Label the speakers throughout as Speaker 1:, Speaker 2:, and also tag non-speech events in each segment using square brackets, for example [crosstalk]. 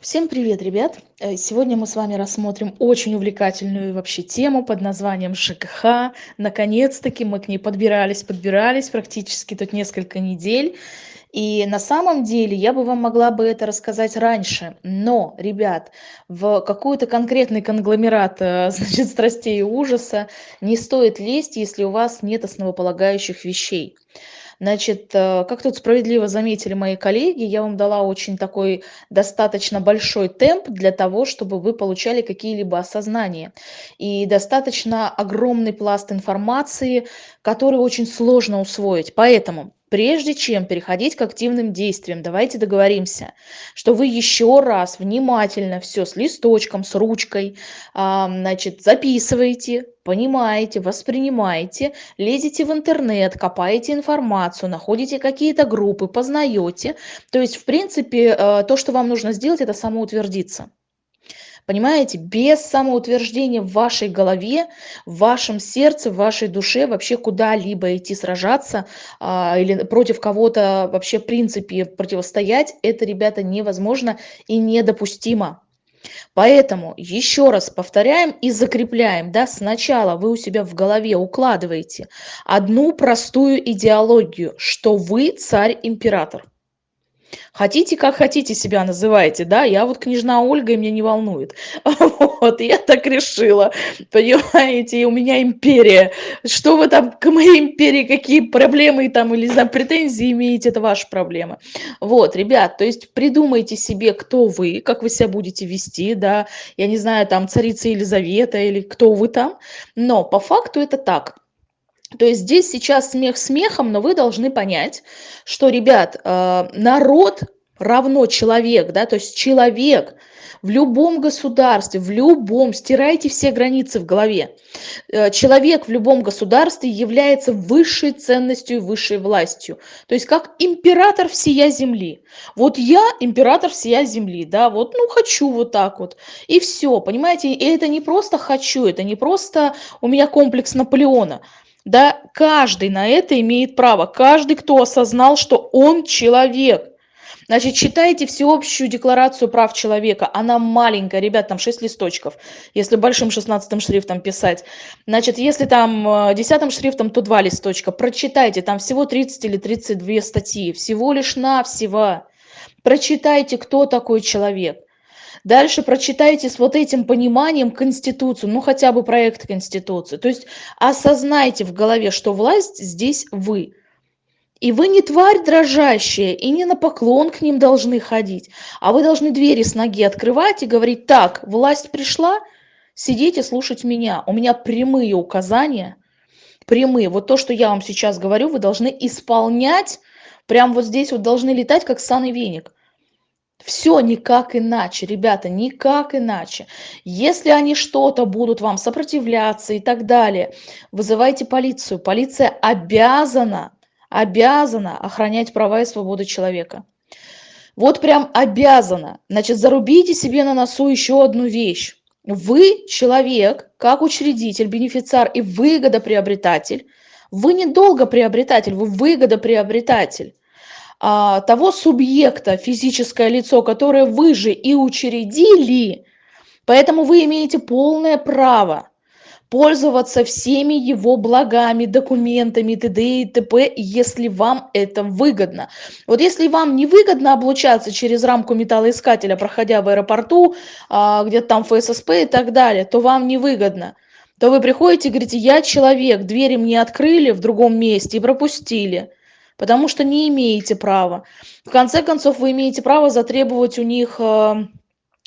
Speaker 1: Всем привет, ребят! Э, сегодня мы с вами рассмотрим очень увлекательную вообще тему под названием ЖКХ. Наконец-таки мы к ней подбирались, подбирались практически тут несколько недель. И на самом деле я бы вам могла бы это рассказать раньше, но, ребят, в какой-то конкретный конгломерат э, [laughs] значит, страстей и ужаса не стоит лезть, если у вас нет основополагающих вещей. Значит, э, как тут справедливо заметили мои коллеги, я вам дала очень такой достаточно большой темп для того, чтобы вы получали какие-либо осознания. И достаточно огромный пласт информации, который очень сложно усвоить. Поэтому Прежде чем переходить к активным действиям, давайте договоримся, что вы еще раз внимательно все с листочком, с ручкой, значит, записываете, понимаете, воспринимаете, лезете в интернет, копаете информацию, находите какие-то группы, познаете. То есть, в принципе, э, то, что вам нужно сделать, это самоутвердиться. Понимаете, без самоутверждения в вашей голове, в вашем сердце, в вашей душе вообще куда-либо идти сражаться а, или против кого-то вообще в принципе противостоять, это, ребята, невозможно и недопустимо. Поэтому еще раз повторяем и закрепляем. Да, сначала вы у себя в голове укладываете одну простую идеологию, что вы царь-император. Хотите, как хотите себя называйте, да, я вот княжна Ольга, и меня не волнует. [laughs] Вот, я так решила, понимаете, и у меня империя. Что вы там к моей империи, какие проблемы там или, знаю, претензии имеете, это ваша проблема. Вот, ребят, то есть придумайте себе, кто вы, как вы себя будете вести, да, я не знаю, там, царица Елизавета или кто вы там, но по факту это так. То есть здесь сейчас смех смехом, но вы должны понять, что, ребят, э, народ равно человек, да, то есть человек в любом государстве, в любом, стирайте все границы в голове. Э, человек в любом государстве является высшей ценностью и высшей властью. То есть как император всея земли. Вот я император всея земли, да, вот, ну, хочу вот так вот. И все, понимаете, и это не просто хочу, это не просто у меня комплекс Наполеона да, каждый на это имеет право, каждый, кто осознал, что он человек. Значит, читайте всеобщую декларацию прав человека. Она маленькая, ребят, там 6 листочков, если большим 16 шрифтом писать. Значит, если там 10 э, шрифтом, то 2 листочка. Прочитайте, там всего 30 или 32 статьи, всего лишь навсего. Прочитайте, кто такой человек. Дальше прочитайте с вот этим пониманием Конституцию, ну хотя бы проект Конституции. То есть осознайте в голове, что власть здесь вы. И вы не тварь дрожащая, и не на поклон к ним должны ходить, а вы должны двери с ноги открывать и говорить, так, власть пришла, сидите слушать меня. У меня прямые указания, прямые. Вот то, что я вам сейчас говорю, вы должны исполнять, прям вот здесь вот должны летать, как саный веник. Все никак иначе, ребята, никак иначе. Если они что-то будут вам сопротивляться и так далее, вызывайте полицию. Полиция обязана, обязана охранять права и свободы человека. Вот прям обязана. Значит, зарубите себе на носу еще одну вещь. Вы человек, как учредитель, бенефициар и выгодоприобретатель. Вы не долгоприобретатель, вы выгодоприобретатель а, того субъекта, физическое лицо, которое вы же и учредили, поэтому вы имеете полное право пользоваться всеми его благами, документами, т.д. и т.п., если вам это выгодно. Вот если вам не выгодно облучаться через рамку металлоискателя, проходя в аэропорту, а, где-то там ФССП и так далее, то вам не выгодно то вы приходите и говорите, я человек, двери мне открыли в другом месте и пропустили потому что не имеете права. В конце концов, вы имеете право затребовать у них э,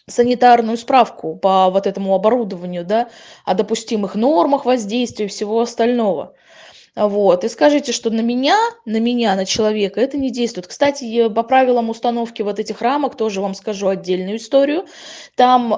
Speaker 1: санитарную справку по вот этому оборудованию, да, о допустимых нормах воздействия и всего остального. Вот. И скажите, что на меня, на меня, на человека это не действует. Кстати, по правилам установки вот этих рамок тоже вам скажу отдельную историю. Там э,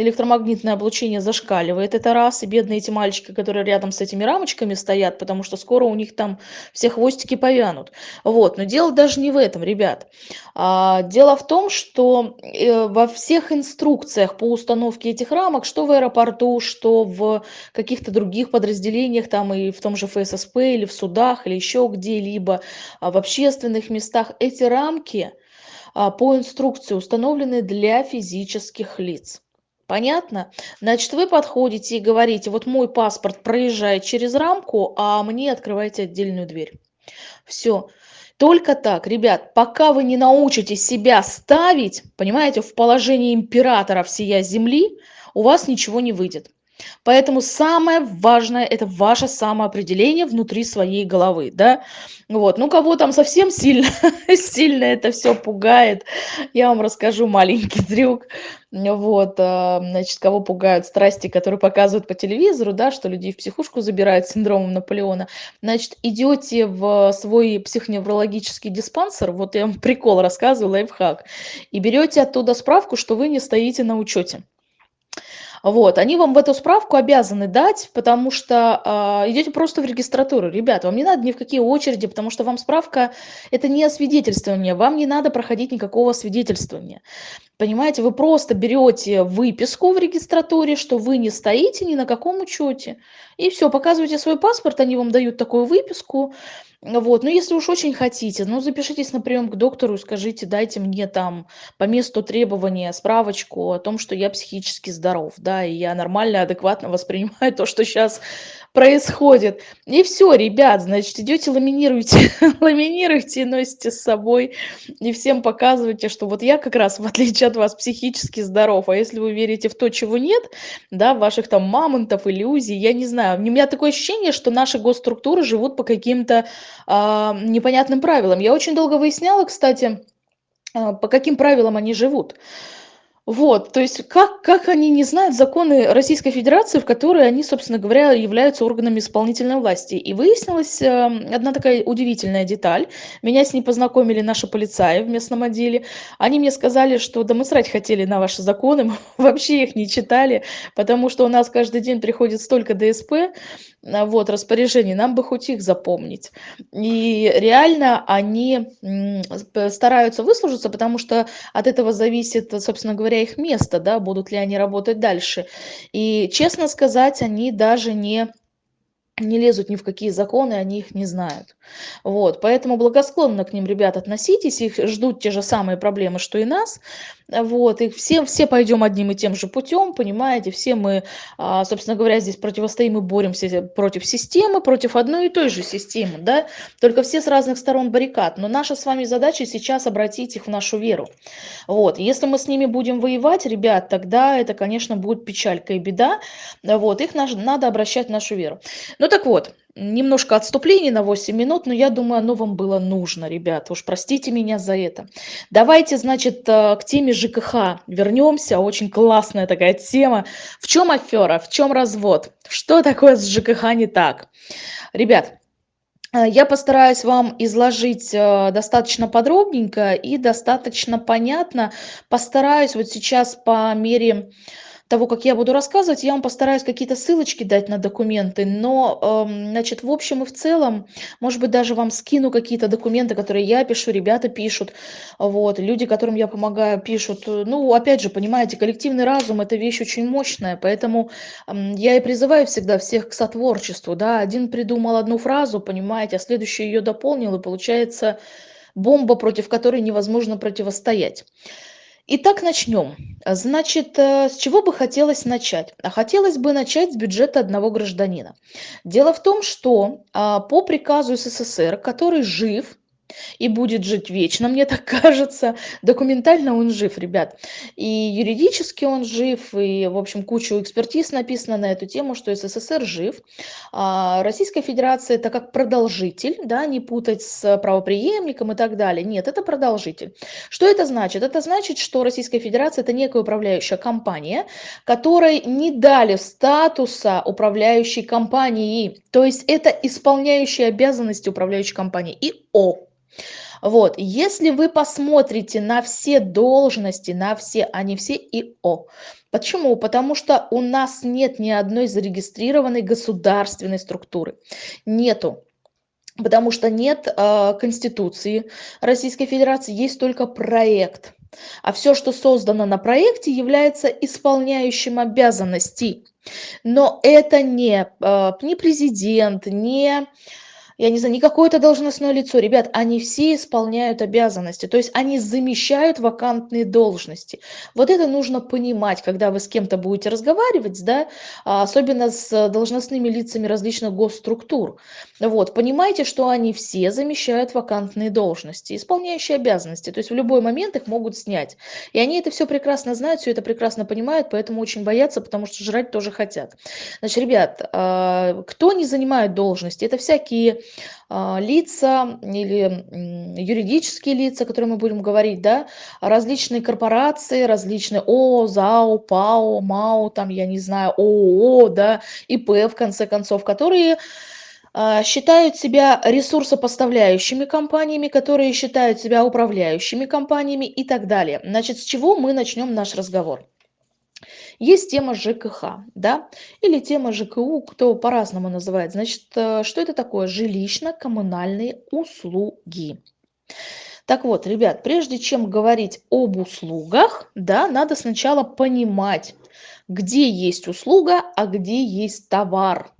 Speaker 1: электромагнитное облучение зашкаливает, это раз. И бедные эти мальчики, которые рядом с этими рамочками стоят, потому что скоро у них там все хвостики повянут. Вот. Но дело даже не в этом, ребят. А, дело в том, что э, во всех инструкциях по установке этих рамок, что в аэропорту, что в каких-то других подразделениях, там и в том же ФСС, ССП или в судах или еще где-либо а, в общественных местах эти рамки а, по инструкции, установленной для физических лиц. Понятно? Значит, вы подходите и говорите, вот мой паспорт проезжает через рамку, а мне открывайте отдельную дверь. Все. Только так, ребят, пока вы не научитесь себя ставить, понимаете, в положении императора всея земли, у вас ничего не выйдет. Поэтому самое важное– это ваше самоопределение внутри своей головы, да. Вот, ну кого там совсем сильно, [laughs] сильно это все пугает, я вам расскажу маленький трюк. Вот, а, значит, кого пугают страсти, которые показывают по телевизору, да, что людей в психушку забирают с синдромом Наполеона. Значит, идете в свой психоневрологический диспансер, вот я вам прикол рассказываю, лайфхак, и берете оттуда справку, что вы не стоите на учете. Вот, они вам в эту справку обязаны дать, потому что э, идете просто в регистратуру. Ребят, вам не надо ни в какие очереди, потому что вам справка – это не освидетельствование, вам не надо проходить никакого свидетельствования. Понимаете, вы просто берете выписку в регистратуре, что вы не стоите ни на каком учете. И все, показываете свой паспорт, они вам дают такую выписку, вот, ну если уж очень хотите, ну запишитесь на прием к доктору, скажите, дайте мне там по месту требования справочку о том, что я психически здоров, да, и я нормально, адекватно воспринимаю то, что сейчас происходит. И все, ребят, значит, идете ламинируете, [laughs] ламинируете носите с собой, и всем показываете, что вот я как раз, в отличие от вас, психически здоров. А если вы верите в то, чего нет, да, ваших там мамонтов, иллюзий, я не знаю. У меня такое ощущение, что наши госструктуры живут по каким-то э, непонятным правилам. Я очень долго выясняла, кстати, э, по каким правилам они живут. Вот, то есть как, как они не знают законы Российской Федерации, в которой они, собственно говоря, являются органами исполнительной власти. И выяснилась э, одна такая удивительная деталь. Меня с ней познакомили наши полицаи в местном отделе. Они мне сказали, что да мы срать хотели на ваши законы, [laughs] мы вообще их не читали, потому что у нас каждый день приходит столько ДСП, вот, распоряжений, нам бы хоть их запомнить. И реально они стараются выслужиться, потому что от этого зависит, собственно говоря, их место, да, будут ли они работать дальше. И, честно сказать, они даже не не лезут ни в какие законы, они их не знают. Вот, поэтому благосклонно к ним, ребят, относитесь, их ждут те же самые проблемы, что и нас, вот, и все, все пойдем одним и тем же путем, понимаете, все мы, а, собственно говоря, здесь противостоим и боремся против системы, против одной и той же системы, да, только все с разных сторон баррикад, но наша с вами задача сейчас обратить их в нашу веру, вот, если мы с ними будем воевать, ребят, тогда это, конечно, будет печалька и беда, вот, их надо обращать в нашу веру. Ну так вот, немножко отступление на 8 минут, но я думаю, оно вам было нужно, ребята. Уж простите меня за это. Давайте, значит, э, к теме ЖКХ вернемся. Очень классная такая тема. В чем афера, в чем развод? Что такое с ЖКХ не так? Ребят, э, я постараюсь вам изложить э, достаточно подробненько и достаточно понятно. Постараюсь вот сейчас по мере того, как я буду рассказывать, я вам постараюсь какие-то ссылочки дать на документы, но, эм, значит, в общем и в целом, может быть, даже вам скину какие-то документы, которые я пишу, ребята пишут, вот, люди, которым я помогаю, пишут. Ну, опять же, понимаете, коллективный разум – это вещь очень мощная, поэтому эм, я и призываю всегда всех к сотворчеству, да, один придумал одну фразу, понимаете, а следующий ее дополнил, и получается бомба, против которой невозможно противостоять. Итак, начнем. Значит, э, с чего бы хотелось начать? Хотелось бы начать с бюджета одного гражданина. Дело в том, что а, по приказу СССР, который жив, и будет жить вечно, мне так [laughs] кажется. Документально он жив, ребят. И юридически он жив, и, в общем, кучу экспертиз написано на эту тему, что СССР жив. А Российская Федерация это как продолжитель, да, не путать с правоприемником и так далее. Нет, это продолжитель. Что это значит? Это значит, что Российская Федерация это некая управляющая компания, которой не дали статуса управляющей компании. То есть это исполняющая обязанности управляющей компании. ИО. Вот, если вы посмотрите на все должности, на все, они все ИО. Почему? Потому что у нас нет ни одной зарегистрированной государственной структуры. Нету. Потому что нет э, Конституции Российской Федерации, есть только проект. А все, что создано на проекте, является исполняющим обязанности. Но это не, э, не президент, не я не знаю, не какое-то должностное лицо. Ребят, они все исполняют обязанности, то есть они замещают вакантные должности. Вот это нужно понимать, когда вы с кем-то будете разговаривать, да, а, особенно с должностными лицами различных госструктур. Вот, понимайте, что они все замещают вакантные должности, исполняющие обязанности, то есть в любой момент их могут снять. И они это все прекрасно знают, все это прекрасно понимают, поэтому очень боятся, потому что жрать тоже хотят. Значит, ребят, а, кто не занимает должности, это всякие лица или юридические лица, о которых мы будем говорить, да, различные корпорации, различные ООО, ЗАО, ПАО, МАО, там, я не знаю, ООО, да, ИП, в конце концов, которые а, считают себя ресурсопоставляющими компаниями, которые считают себя управляющими компаниями и так далее. Значит, с чего мы начнем наш разговор? Есть тема ЖКХ, да, или тема ЖКУ, кто по-разному называет. Значит, э, что это такое? Жилищно-коммунальные услуги. Так вот, ребят, прежде чем говорить об услугах, да, надо сначала понимать, где есть услуга, а где есть товар.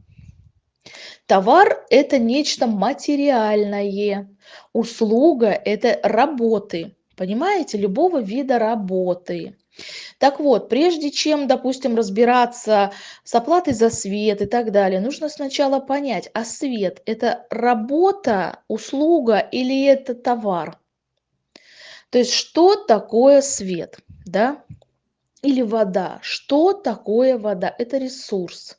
Speaker 1: Товар – это нечто материальное. Услуга – это работы, понимаете, любого вида работы. Так вот, прежде чем, допустим, разбираться с оплатой за свет и так далее, нужно сначала понять, а свет – это работа, услуга или это товар? То есть что такое свет, да? Или вода? Что такое вода? Это ресурс.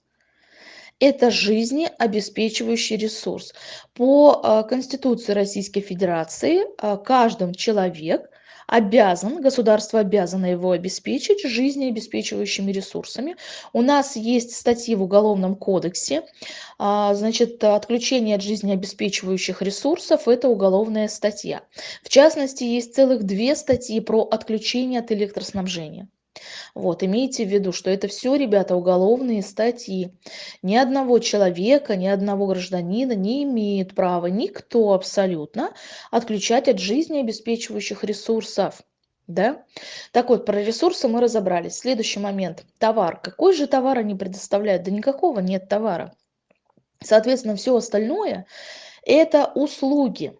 Speaker 1: Это жизнеобеспечивающий ресурс. По а, Конституции Российской Федерации а, каждый человек обязан, государство обязано его обеспечить жизнеобеспечивающими ресурсами. У нас есть статьи в Уголовном кодексе, а, значит, отключение от жизнеобеспечивающих ресурсов – это уголовная статья. В частности, есть целых две статьи про отключение от электроснабжения. Вот, имейте в виду, что это все, ребята, уголовные статьи. Ни одного человека, ни одного гражданина не имеет права никто абсолютно отключать от жизни обеспечивающих ресурсов. Да? Так вот, про ресурсы мы разобрались. Следующий момент. Товар. Какой же товар они предоставляют? Да никакого нет товара. Соответственно, все остальное – это услуги.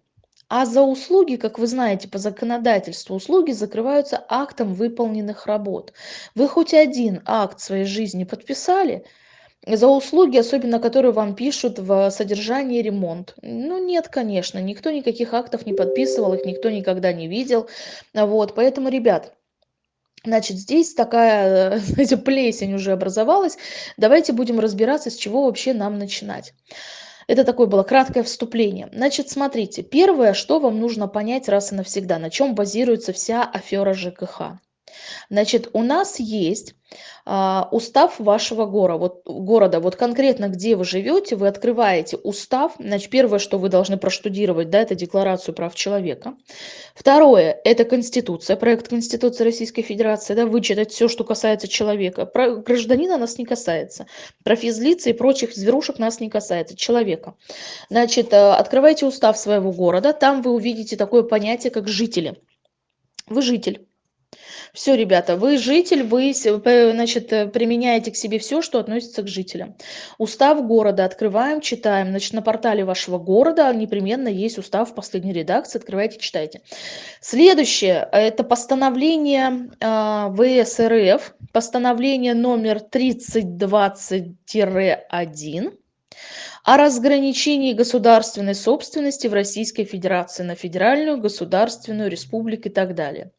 Speaker 1: А за услуги, как вы знаете, по законодательству, услуги закрываются актом выполненных работ. Вы хоть один акт своей жизни подписали за услуги, особенно которые вам пишут в содержании ремонт? Ну нет, конечно, никто никаких актов не подписывал, их никто никогда не видел. Вот, поэтому, ребят, Значит, здесь такая, [laughs] знаете, плесень уже образовалась. Давайте будем разбираться, с чего вообще нам начинать. Это такое было краткое вступление. Значит, смотрите, первое, что вам нужно понять раз и навсегда, на чем базируется вся афера ЖКХ. Значит, у нас есть а, устав вашего города. Вот, города. Вот конкретно, где вы живете, вы открываете устав. Значит, первое, что вы должны проштудировать, да, это Декларацию прав человека. Второе, это Конституция, проект Конституции Российской Федерации, да, вычитать все, что касается человека. Про гражданина нас не касается. Про физлицы и прочих зверушек нас не касается. Человека. Значит, э, открывайте устав своего города. Там вы увидите такое понятие, как жители. Вы житель. Все, ребята, вы житель, вы значит, э, применяете к себе все, что относится к жителям. Устав города открываем, читаем. Значит, на портале вашего города непременно есть устав в последней редакции. Открывайте, читайте. Следующее – это постановление э, ВСРФ, постановление номер 3020-1 о разграничении государственной собственности в Российской Федерации на федеральную, государственную, республику и так далее.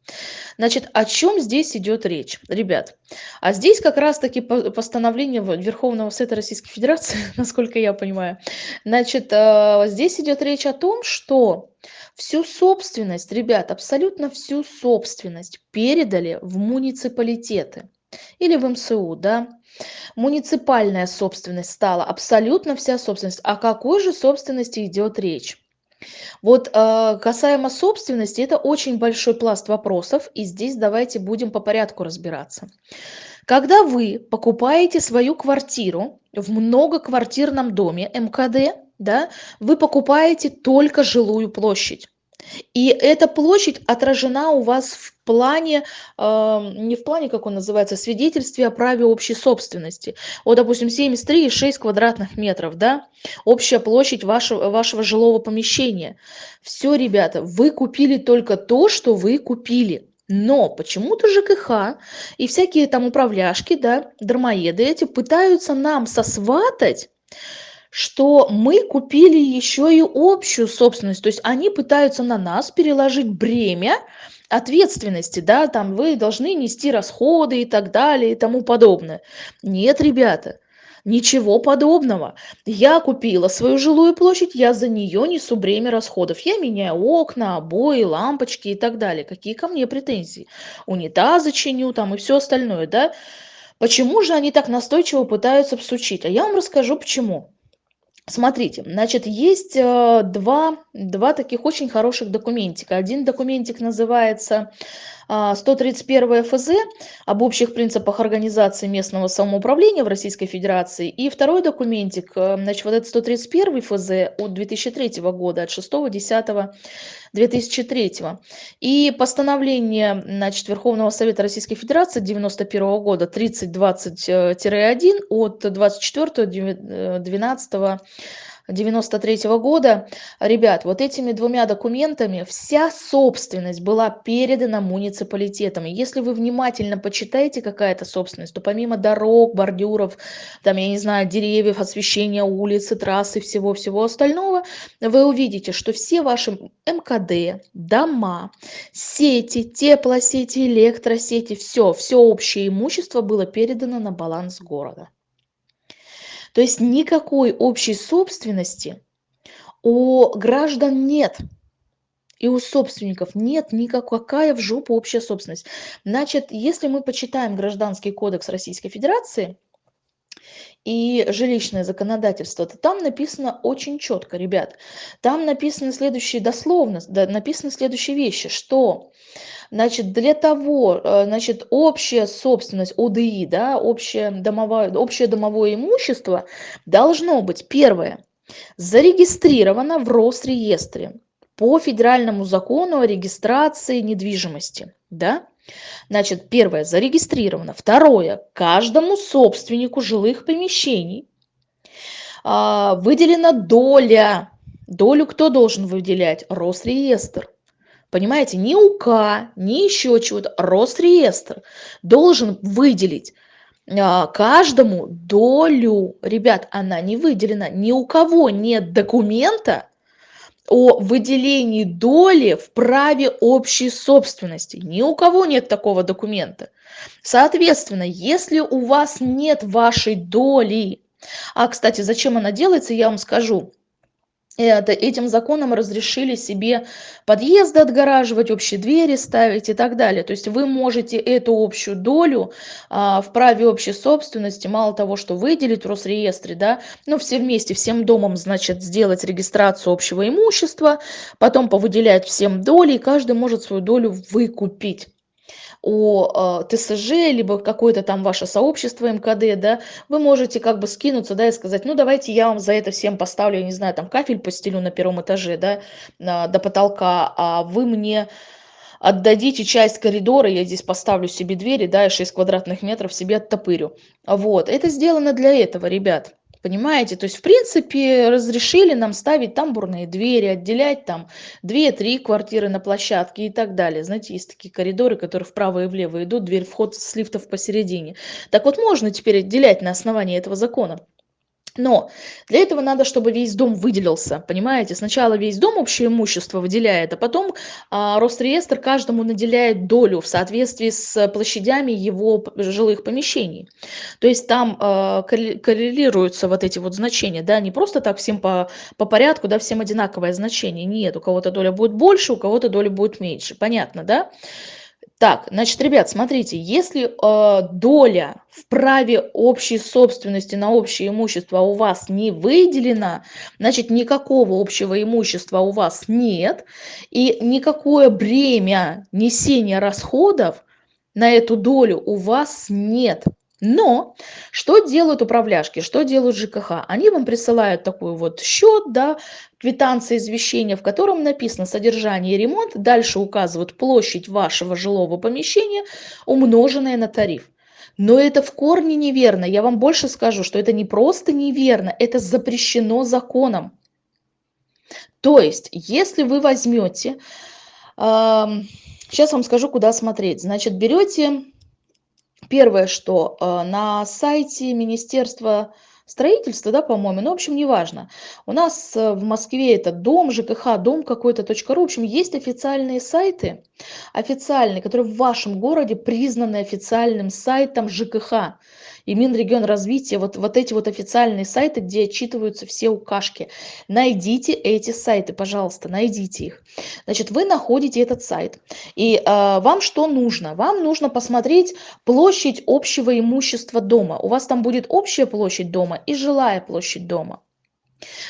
Speaker 1: Значит, о чем здесь идет речь, ребят? А здесь как раз-таки постановление Верховного Совета Российской Федерации, [laughs] насколько я понимаю. Значит, э, здесь идет речь о том, что всю собственность, ребят, абсолютно всю собственность передали в муниципалитеты или в МСУ, да, муниципальная собственность стала абсолютно вся собственность. О какой же собственности идет речь? Вот э, касаемо собственности, это очень большой пласт вопросов, и здесь давайте будем по порядку разбираться. Когда вы покупаете свою квартиру в многоквартирном доме МКД, да, вы покупаете только жилую площадь. И эта площадь отражена у вас в плане, а, не в плане, как он называется, свидетельстве о праве общей собственности. Вот, допустим, 73,6 квадратных метров, да, общая площадь вашего, вашего жилого помещения. Все, ребята, вы купили только то, что вы купили. Но почему-то ЖКХ и всякие там управляшки, да, дармоеды эти пытаются нам сосватать что мы купили еще и общую собственность. То есть они пытаются на нас переложить бремя ответственности, да, там вы должны нести расходы и так далее и тому подобное. Нет, ребята, ничего подобного. Я купила свою жилую площадь, я за нее несу бремя расходов. Я меняю окна, обои, лампочки и так далее. Какие ко мне претензии? Унитазы чиню там и все остальное, да? Почему же они так настойчиво пытаются всучить? А я вам расскажу почему. Смотрите, значит, есть э, два, два таких очень хороших документика. Один документик называется 131 а, ФЗ об общих принципах организации местного самоуправления в Российской Федерации. И второй документик, э, значит, вот этот 131 ФЗ от 2003 года, от 6.10.2003. И постановление значит, Верховного Совета Российской Федерации 91 года 3020-1 от 24.12 93 -го года. Ребят, вот этими двумя документами вся собственность была передана муниципалитетам. И если вы внимательно почитаете какая-то собственность, то помимо дорог, бордюров, там, я не знаю, деревьев, освещения улицы, трассы, всего-всего остального, вы увидите, что все ваши МКД, дома, сети, теплосети, электросети, все, все общее имущество было передано на баланс города. То есть никакой общей собственности у граждан нет. И у собственников нет никакая в жопу общая собственность. Значит, если мы почитаем Гражданский кодекс Российской Федерации и жилищное законодательство, то там написано очень четко, ребят. Там написано следующие дословно, написано следующие вещи, что Значит, для того, э, значит, общая собственность ОДИ, да, общее домовое, общее домовое имущество должно быть, первое, зарегистрировано в Росреестре по федеральному закону о регистрации недвижимости, да, Значит, первое, зарегистрировано. Второе, каждому собственнику жилых помещений а, выделена доля. Долю кто должен выделять? Росреестр. Понимаете, ни УК, ни еще чего-то. Росреестр должен выделить а, каждому долю. Ребят, она не выделена. Ни у кого нет документа о выделении доли в праве общей собственности. Ни у кого нет такого документа. Соответственно, если у вас нет вашей доли, а, кстати, зачем она делается, я вам скажу это, этим законом разрешили себе подъезды отгораживать, общие двери ставить и так далее. То есть вы можете эту общую долю а, в праве общей собственности, мало того, что выделить в Росреестре, да, ну все вместе, всем домом, значит, сделать регистрацию общего имущества, потом повыделять всем доли, и каждый может свою долю выкупить о э, ТСЖ, либо какое-то там ваше сообщество МКД, да, вы можете как бы скинуться, да, и сказать, ну, давайте я вам за это всем поставлю, я не знаю, там кафель постелю на первом этаже, да, до потолка, а вы мне отдадите часть коридора, я здесь поставлю себе двери, да, и 6 квадратных метров себе оттопырю. Вот, это сделано для этого, ребят. Понимаете? То есть, в принципе, разрешили нам ставить тамбурные двери, отделять там 2-3 квартиры на площадке и так далее. Знаете, есть такие коридоры, которые вправо и влево идут, дверь вход с лифтов посередине. Так вот, можно теперь отделять на основании этого закона. Но для этого надо, чтобы весь дом выделился, понимаете? Сначала весь дом общее имущество выделяет, а потом а, Росреестр каждому наделяет долю в соответствии с площадями его жилых помещений. То есть там а, коррелируются вот эти вот значения, да, не просто так всем по, по порядку, да, всем одинаковое значение. Нет, у кого-то доля будет больше, у кого-то доля будет меньше. Понятно, да? Так, значит, ребят, смотрите, если э, доля в праве общей собственности на общее имущество у вас не выделена, значит, никакого общего имущества у вас нет, и никакое бремя несения расходов на эту долю у вас нет. Но что делают управляшки, что делают ЖКХ? Они вам присылают такой вот счет, да, квитанция извещения, в котором написано содержание и ремонт, дальше указывают площадь вашего жилого помещения, умноженная на тариф. Но это в корне неверно. Я вам больше скажу, что это не просто неверно, это запрещено законом. То есть, если вы возьмете, э, сейчас вам скажу, куда смотреть. Значит, берете Первое, что э, на сайте Министерства строительства, да, по-моему, ну, в общем, неважно. У нас э, в Москве это дом, ЖКХ, дом какой-то, .ру. В общем, есть официальные сайты, официальные, которые в вашем городе признаны официальным сайтом ЖКХ и Минрегионразвития, вот, вот эти вот официальные сайты, где отчитываются все укашки. Найдите эти сайты, пожалуйста, найдите их. Значит, вы находите этот сайт, и э, вам что нужно? Вам нужно посмотреть площадь общего имущества дома. У вас там будет общая площадь дома и жилая площадь дома.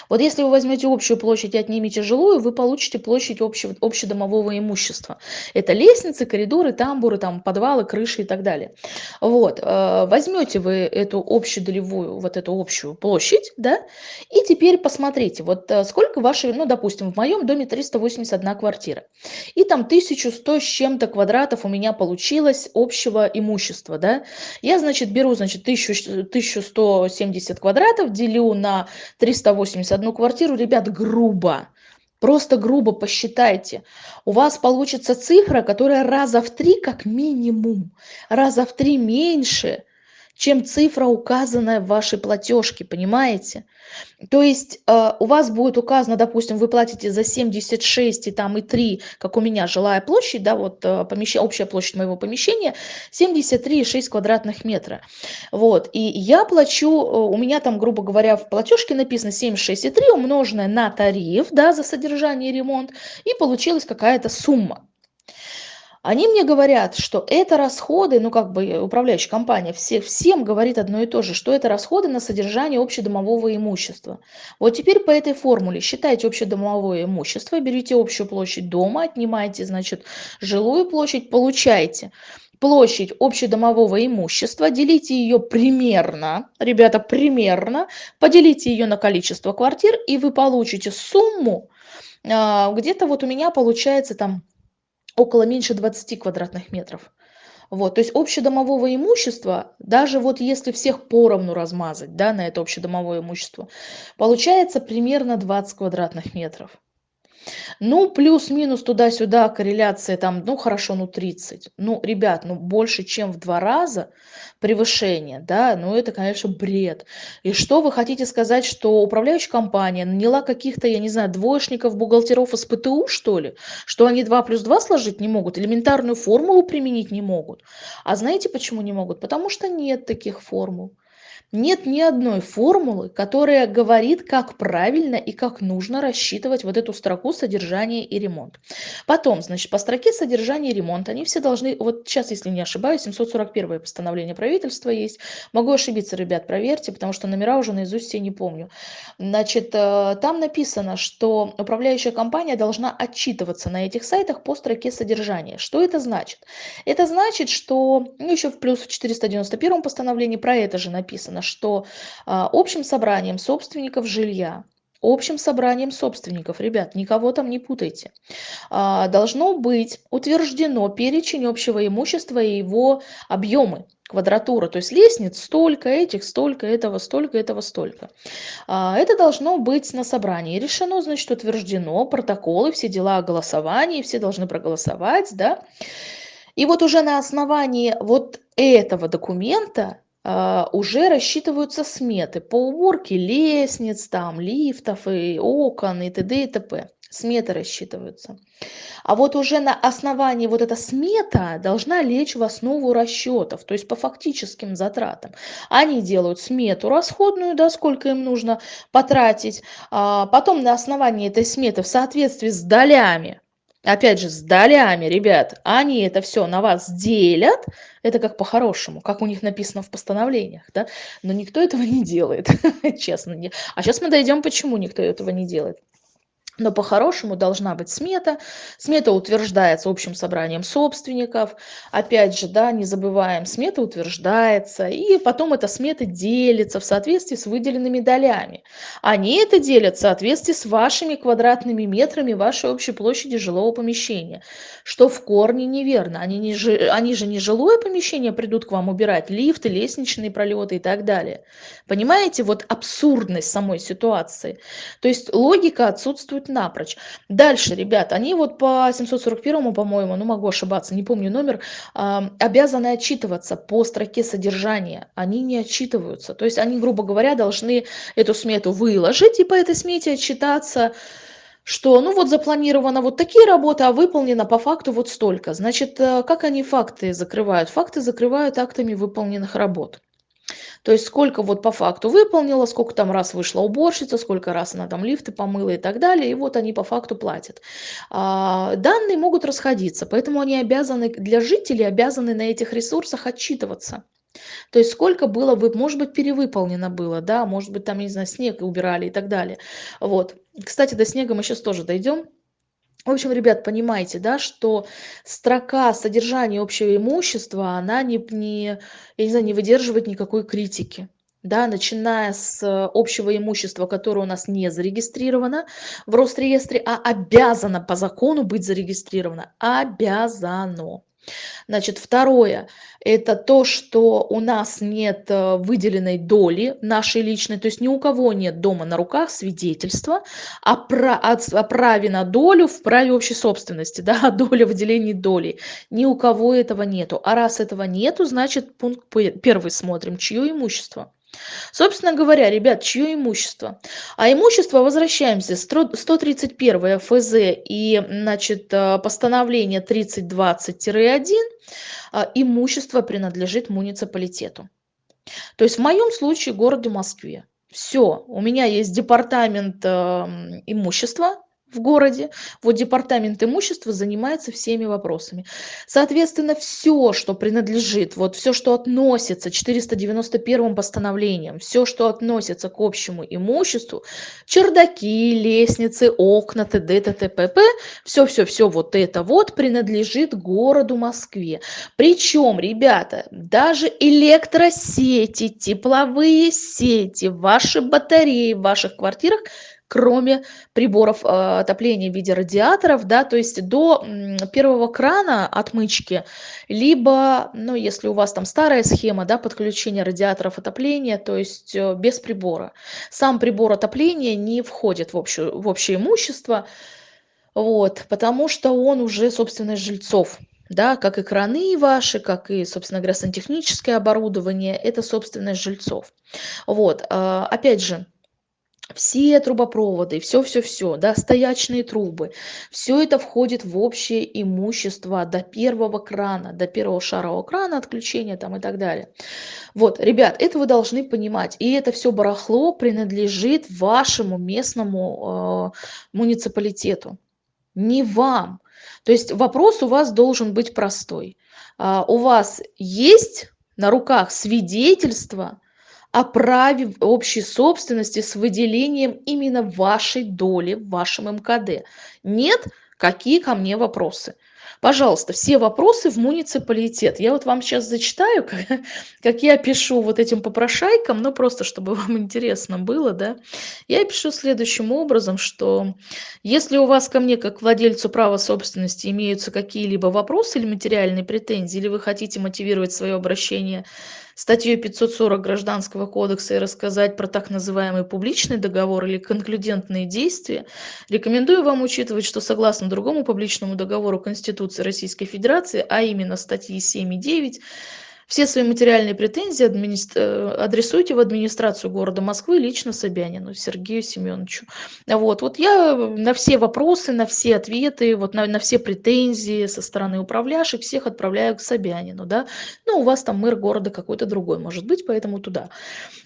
Speaker 1: Вот если вы возьмете общую площадь и отнимете жилую, вы получите площадь общего, общедомового имущества. Это лестницы, коридоры, тамбуры, там, подвалы, крыши и так далее. Вот. Э, возьмете вы эту общедолевую, вот эту общую площадь, да, и теперь посмотрите, вот э, сколько вашей, ну, допустим, в моем доме 381 квартира, и там 1100 с чем-то квадратов у меня получилось общего имущества, да. Я, значит, беру, значит, 1000, 1170 квадратов, делю на 380 181 квартиру, ребят, грубо. Просто грубо посчитайте. У вас получится цифра, которая раза в три как минимум, раза в три меньше, чем цифра, указанная в вашей платежке, понимаете? То есть э, у вас будет указано, допустим, вы платите за 76 и там и 3, как у меня жилая площадь, да, вот э, помещение, общая площадь моего помещения 73,6 квадратных метра. Вот, и я плачу, э, у меня там, грубо говоря, в платежке написано 76,3 умноженное на тариф, да, за содержание и ремонт, и получилась какая-то сумма. Они мне говорят, что это расходы, ну как бы управляющая компания все, всем говорит одно и то же, что это расходы на содержание общедомового имущества. Вот теперь по этой формуле считайте общедомовое имущество, берите общую площадь дома, отнимаете, значит, жилую площадь, получаете площадь общедомового имущества, делите ее примерно, ребята, примерно, поделите ее на количество квартир, и вы получите сумму, а, где-то вот у меня получается там около меньше 20 квадратных метров. Вот, то есть общедомового имущества, даже вот если всех поровну размазать, да, на это общедомовое имущество, получается примерно 20 квадратных метров. Ну, плюс-минус туда-сюда корреляция там, ну, хорошо, ну, 30. Ну, ребят, ну, больше, чем в два раза превышение, да, ну, это, конечно, бред. И что вы хотите сказать, что управляющая компания наняла каких-то, я не знаю, двоечников, бухгалтеров из ПТУ, что ли? Что они 2 плюс 2 сложить не могут, элементарную формулу применить не могут? А знаете, почему не могут? Потому что нет таких формул. Нет ни одной формулы, которая говорит, как правильно и как нужно рассчитывать вот эту строку содержания и ремонт. Потом, значит, по строке содержания и ремонт они все должны, вот сейчас, если не ошибаюсь, 741 постановление правительства есть. Могу ошибиться, ребят, проверьте, потому что номера уже наизусть все не помню. Значит, э, там написано, что управляющая компания должна отчитываться на этих сайтах по строке содержания. Что это значит? Это значит, что, ну, еще в плюс в 491 постановлении про это же написано, написано, что а, общим собранием собственников жилья общим собранием собственников, ребят, никого там не путайте, а, должно быть утверждено перечень общего имущества и его объемы, квадратура, то есть лестниц столько, этих столько, этого столько, этого столько. А, это должно быть на собрании решено, значит, утверждено, протоколы, все дела о голосовании, все должны проголосовать, да. И вот уже на основании вот этого документа уже рассчитываются сметы по уборке лестниц, там, лифтов и окон и т.д. и т.п. Сметы рассчитываются. А вот уже на основании вот эта смета должна лечь в основу расчетов, то есть по фактическим затратам. Они делают смету расходную, да, сколько им нужно потратить. А потом на основании этой сметы в соответствии с долями опять же, с долями, ребят, они это все на вас делят, это как по-хорошему, как у них написано в постановлениях, да, но никто этого не делает, [laughs] честно. А сейчас мы дойдем, почему никто этого не делает. Но по-хорошему должна быть смета. Смета утверждается общим собранием собственников. Опять же, да, не забываем, смета утверждается, и потом эта смета делится в соответствии с выделенными долями. Они это делят в соответствии с вашими квадратными метрами вашей общей площади жилого помещения, что в корне неверно. Они, не, они же не жилое помещение придут к вам убирать, лифты, лестничные пролеты и так далее. Понимаете, вот абсурдность самой ситуации. То есть логика отсутствует напрочь. Дальше, ребят, они вот по 741, по-моему, ну могу ошибаться, не помню номер, обязаны отчитываться по строке содержания. Они не отчитываются. То есть они, грубо говоря, должны эту смету выложить и по этой смете отчитаться что ну вот запланировано вот такие работы, а выполнено по факту вот столько. Значит, э, как они факты закрывают? Факты закрывают актами выполненных работ. То есть сколько вот по факту выполнила, сколько там раз вышла уборщица, сколько раз она там лифты помыла и так далее, и вот они по факту платят. А, данные могут расходиться, поэтому они обязаны, для жителей обязаны на этих ресурсах отчитываться. То есть сколько было, может быть, перевыполнено было, да, может быть, там, не знаю, снег убирали и так далее. Вот. Кстати, до снега мы сейчас тоже дойдем. В общем, ребят, понимаете, да, что строка содержания общего имущества, она не, не, я не знаю, не выдерживает никакой критики. Да, начиная с общего имущества, которое у нас не зарегистрировано в Росреестре, а обязано по закону быть зарегистрировано. Обязано. Значит, второе – это то, что у нас нет э, выделенной доли нашей личной, то есть ни у кого нет дома на руках свидетельства о, про, о, о праве на долю в праве общей собственности, [laughs] да, о доле выделении доли. Ни у кого этого нету. А раз этого нету, значит, пункт первый смотрим, чье имущество. Собственно говоря, ребят, чье имущество? А имущество, возвращаемся, 131 ФЗ и значит, э, постановление 3020-1, э, имущество принадлежит муниципалитету. То есть в моем случае городу Москве. Все, у меня есть департамент э, имущества, в городе. Вот департамент имущества занимается всеми вопросами. Соответственно, все, что принадлежит, вот все, что относится 491 постановлением, все, что относится к общему имуществу, чердаки, лестницы, окна, т.д., т.т., все-все-все вот это вот принадлежит городу Москве. Причем, ребята, даже электросети, тепловые сети, ваши батареи в ваших квартирах – кроме приборов э, отопления в виде радиаторов, да, то есть до первого крана отмычки, либо, ну, если у вас там старая схема, да, подключения радиаторов отопления, то есть э, без прибора. Сам прибор отопления не входит в, общую, в общее имущество, вот, потому что он уже собственность жильцов. Да, как и краны ваши, как и, собственно говоря, сантехническое оборудование, это собственность жильцов. Вот, э, опять же, все трубопроводы, все-все-все, да, стоячные трубы, все это входит в общее имущество до первого крана, до первого шарового крана, отключения там и так далее. Вот, ребят, это вы должны понимать. И это все барахло принадлежит вашему местному э, муниципалитету, не вам. То есть вопрос у вас должен быть простой. А, у вас есть на руках свидетельство, о праве общей собственности с выделением именно вашей доли в вашем МКД. Нет? Какие ко мне вопросы? Пожалуйста, все вопросы в муниципалитет. Я вот вам сейчас зачитаю, как, [laughs] как я пишу вот этим попрошайкам, ну просто чтобы [laughs] вам интересно было, да. Я пишу следующим образом, что если у вас ко мне как владельцу права собственности имеются какие-либо вопросы или материальные претензии, или вы хотите мотивировать свое обращение статьей 540 Гражданского кодекса и рассказать про так называемый публичный договор или конклюдентные действия, рекомендую вам учитывать, что согласно другому публичному договору Конституции Российской Федерации, а именно статьи 7 и 9, все свои материальные претензии администр... Э, адресуйте в администрацию города Москвы лично Собянину Сергею Семеновичу. Вот, вот я на все вопросы, на все ответы, вот на, на все претензии со стороны управляющих всех отправляю к Собянину. Да? Ну, у вас там мэр города какой-то другой может быть, поэтому туда.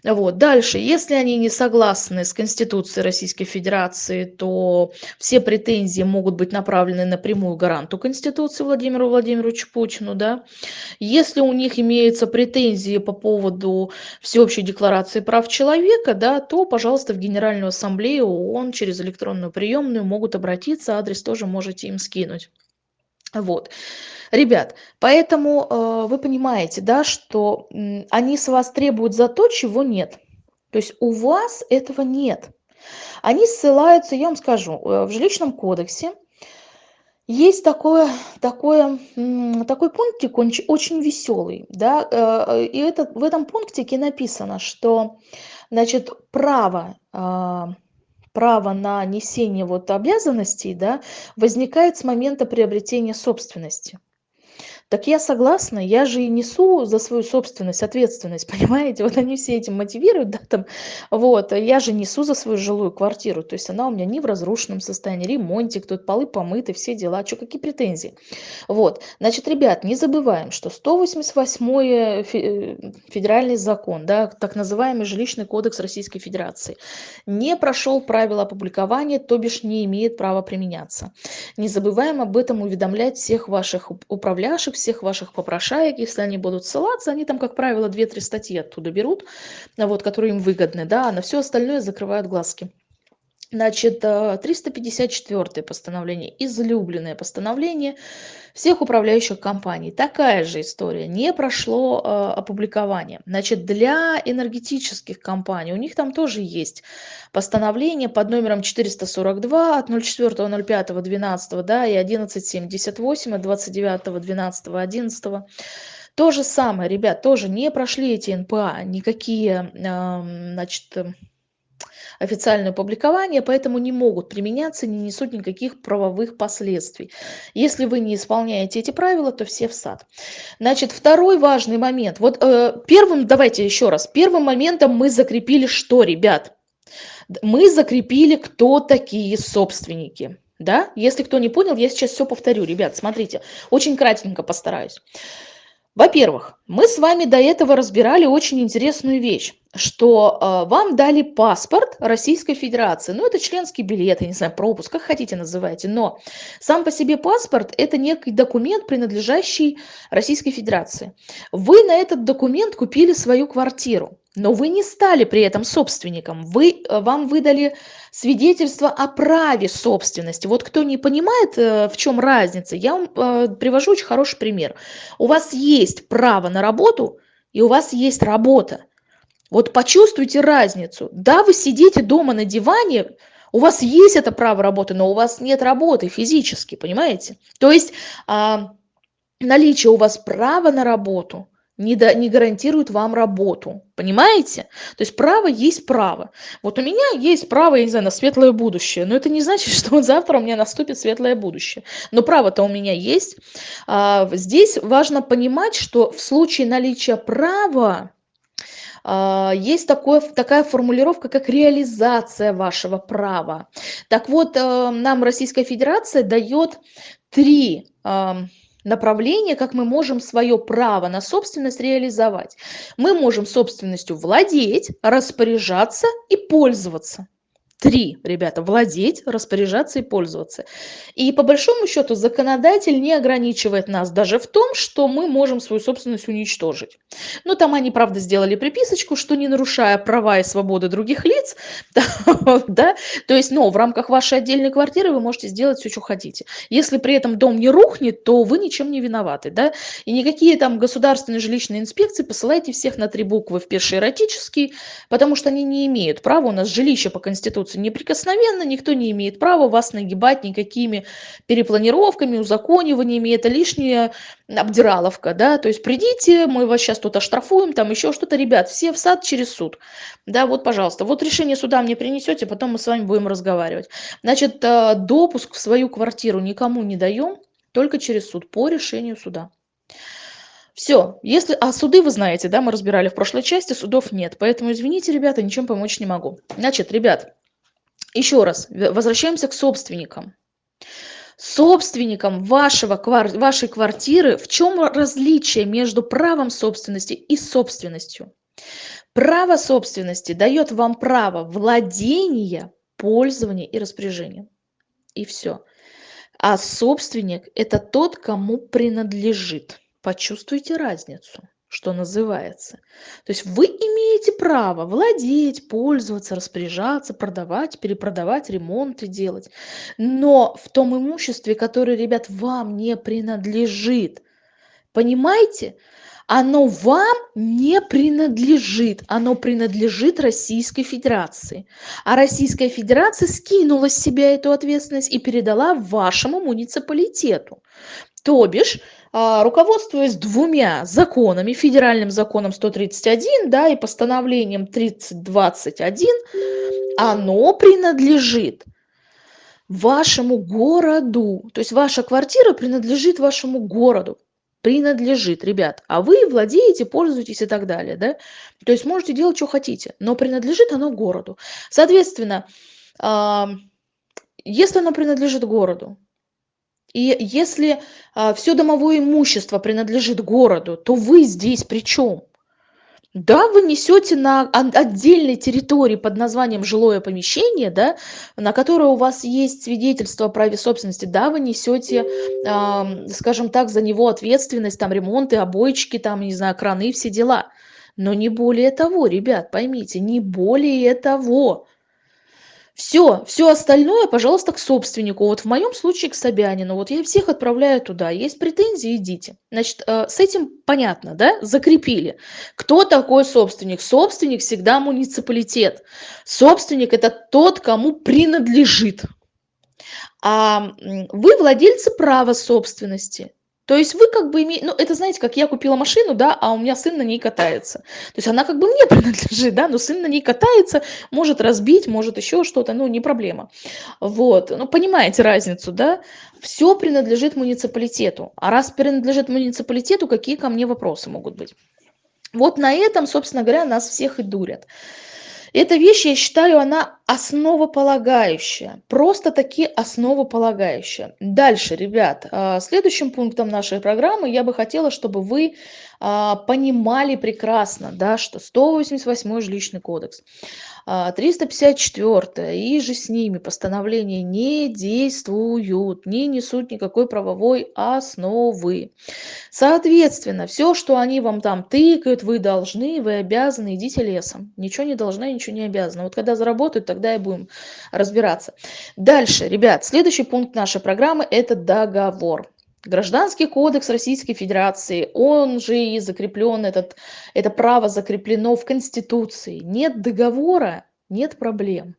Speaker 1: Вот. Дальше, если они не согласны с Конституцией Российской Федерации, то все претензии могут быть направлены напрямую гаранту Конституции Владимиру Владимировичу Путину. Да? Если у них имеется имеются претензии по поводу Всеобщей декларации прав человека, да, то, пожалуйста, в Генеральную ассамблею ООН через электронную приемную могут обратиться, адрес тоже можете им скинуть. Вот. Ребят, поэтому э, вы понимаете, да, что э, они с вас требуют за то, чего нет. То есть у вас этого нет. Они ссылаются, я вам скажу, э, в жилищном кодексе есть такое, такое, такой пунктик, он очень веселый, да, э, и это, в этом пунктике написано, что, значит, право, а, право на несение вот обязанностей, да, возникает с момента приобретения собственности. Так я согласна, я же и несу за свою собственность ответственность, [laughs] понимаете? Вот они все этим мотивируют, да, там, вот, я же несу за свою жилую квартиру, то есть она у меня не в разрушенном состоянии, ремонтик, тут полы помыты, все дела, что, какие претензии? Вот, значит, ребят, не забываем, что 188 э, федеральный закон, да, так называемый жилищный кодекс Российской Федерации, не прошел правила опубликования, то бишь не имеет права применяться. Не забываем об этом уведомлять всех ваших управляющих, всех ваших попрошаек, если они будут ссылаться, они там, как правило, 2-3 статьи оттуда берут, вот, которые им выгодны, да, а на все остальное закрывают глазки. Значит, 354 э, постановление, излюбленное постановление всех управляющих компаний. Такая же история, не прошло э, опубликование. Значит, для энергетических компаний, у них там тоже есть постановление под номером 442 от 04.05.12 да, и 1178 от 29.12.11. То же самое, ребят, тоже не прошли эти НПА, никакие, э, значит, официальное публикование, поэтому не могут применяться, не несут никаких правовых последствий. Если вы не исполняете эти правила, то все в сад. Значит, второй важный момент. Вот э, первым, давайте еще раз, первым моментом мы закрепили что, ребят? Мы закрепили, кто такие собственники. Да? Если кто не понял, я сейчас все повторю. Ребят, смотрите, очень кратенько постараюсь. Во-первых, мы с вами до этого разбирали очень интересную вещь, что э, вам дали паспорт Российской Федерации. Ну, это членский билет, я не знаю, пропуск, как хотите называйте. Но сам по себе паспорт – это некий документ, принадлежащий Российской Федерации. Вы на этот документ купили свою квартиру но вы не стали при этом собственником. Вы, э, вам выдали свидетельство о праве собственности. Вот кто не понимает, э, в чем разница, я вам э, привожу очень хороший пример. У вас есть право на работу, и у вас есть работа. Вот почувствуйте разницу. Да, вы сидите дома на диване, у вас есть это право работы, но у вас нет работы физически, понимаете? То есть а, наличие у вас права на работу – не, до, не гарантирует вам работу. Понимаете? То есть право есть право. Вот у меня есть право, я не знаю, на светлое будущее. Но это не значит, [laughs] что вот завтра у меня наступит светлое будущее. Но право-то у меня есть. А, здесь важно понимать, что в случае наличия права есть такое, такая формулировка, как реализация вашего права. Так вот, э, нам Российская Федерация дает три направление, как мы можем свое право на собственность реализовать. Мы можем собственностью владеть, распоряжаться и пользоваться. Три, ребята, владеть, распоряжаться и пользоваться. И по большому счету законодатель не ограничивает нас даже в том, что мы можем свою собственность уничтожить. Но там они, правда, сделали приписочку, что не нарушая права и свободы других лиц, [laughs] да, то есть, но в рамках вашей отдельной квартиры вы можете сделать все, что хотите. Если при этом дом не рухнет, то вы ничем не виноваты, да, и никакие там государственные жилищные инспекции посылайте всех на три буквы в пеший эротический, потому что они не имеют права, у нас жилище по Конституции остаются неприкосновенно, никто не имеет права вас нагибать никакими перепланировками, узакониваниями, это лишняя обдираловка, да, то есть придите, мы вас сейчас тут оштрафуем, там еще что-то, ребят, все в сад через суд, да, вот, пожалуйста, вот решение суда мне принесете, потом мы с вами будем разговаривать. Значит, э, допуск в свою квартиру никому не даем, только через суд, по решению суда. Все, если, а суды вы знаете, да, мы разбирали в прошлой части, судов нет, поэтому извините, ребята, ничем помочь не могу. Значит, ребят, еще раз, возвращаемся к собственникам. Собственникам вашего, вашей квартиры в чем различие между правом собственности и собственностью? Право собственности дает вам право владения, пользования и распоряжения. И все. А собственник – это тот, кому принадлежит. Почувствуйте разницу что называется. То есть вы имеете право владеть, пользоваться, распоряжаться, продавать, перепродавать, ремонты делать. Но в том имуществе, которое, ребят, вам не принадлежит. Понимаете? Оно вам не принадлежит, оно принадлежит Российской Федерации. А Российская Федерация скинула с себя эту ответственность и передала вашему муниципалитету. То бишь, руководствуясь двумя законами, федеральным законом 131 да, и постановлением 3021, оно принадлежит вашему городу. То есть ваша квартира принадлежит вашему городу. Принадлежит, ребят. А вы владеете, пользуетесь и так далее. Да? То есть можете делать, что хотите. Но принадлежит оно городу. Соответственно, если оно принадлежит городу, и если а, все домовое имущество принадлежит городу, то вы здесь при чем? Да, вы несете на отдельной территории под названием жилое помещение, да, на которое у вас есть свидетельство о праве собственности, да, вы несете, э, скажем так, за него ответственность, там, ремонты, обойчики, там, не знаю, краны, все дела. Но не более того, ребят, поймите, не более того. Все, все остальное, пожалуйста, к собственнику. Вот в моем случае к Собянину. Вот я всех отправляю туда. Есть претензии, идите. Значит, э, с этим понятно, да? Закрепили. Кто такой собственник? Собственник всегда муниципалитет. Собственник – это тот, кому принадлежит. А вы владельцы права собственности. То есть вы как бы имеете, ну это знаете, как я купила машину, да, а у меня сын на ней катается. То есть она как бы мне [laughs] принадлежит, да, но сын на ней катается, может разбить, может еще что-то, ну не проблема. Вот, ну понимаете разницу, да? Все принадлежит муниципалитету. А раз принадлежит муниципалитету, какие ко мне вопросы могут быть? Вот на этом, собственно говоря, нас всех и дурят. Эта вещь, я считаю, она основополагающая, просто-таки основополагающая. Дальше, ребят, а, следующим пунктом нашей программы я бы хотела, чтобы вы понимали прекрасно, да, что 188 жилищный кодекс, 354 а, и же с ними постановления не действуют, не несут никакой правовой основы. Соответственно, все, что они вам там тыкают, вы должны, вы обязаны, идите лесом. Ничего не должны, ничего не обязаны. Вот когда заработают, тогда и будем разбираться. Дальше, ребят, следующий пункт нашей программы – это договор. Гражданский кодекс Российской Федерации, он же и закреплен, этот, это право закреплено в Конституции. Нет договора, нет проблем.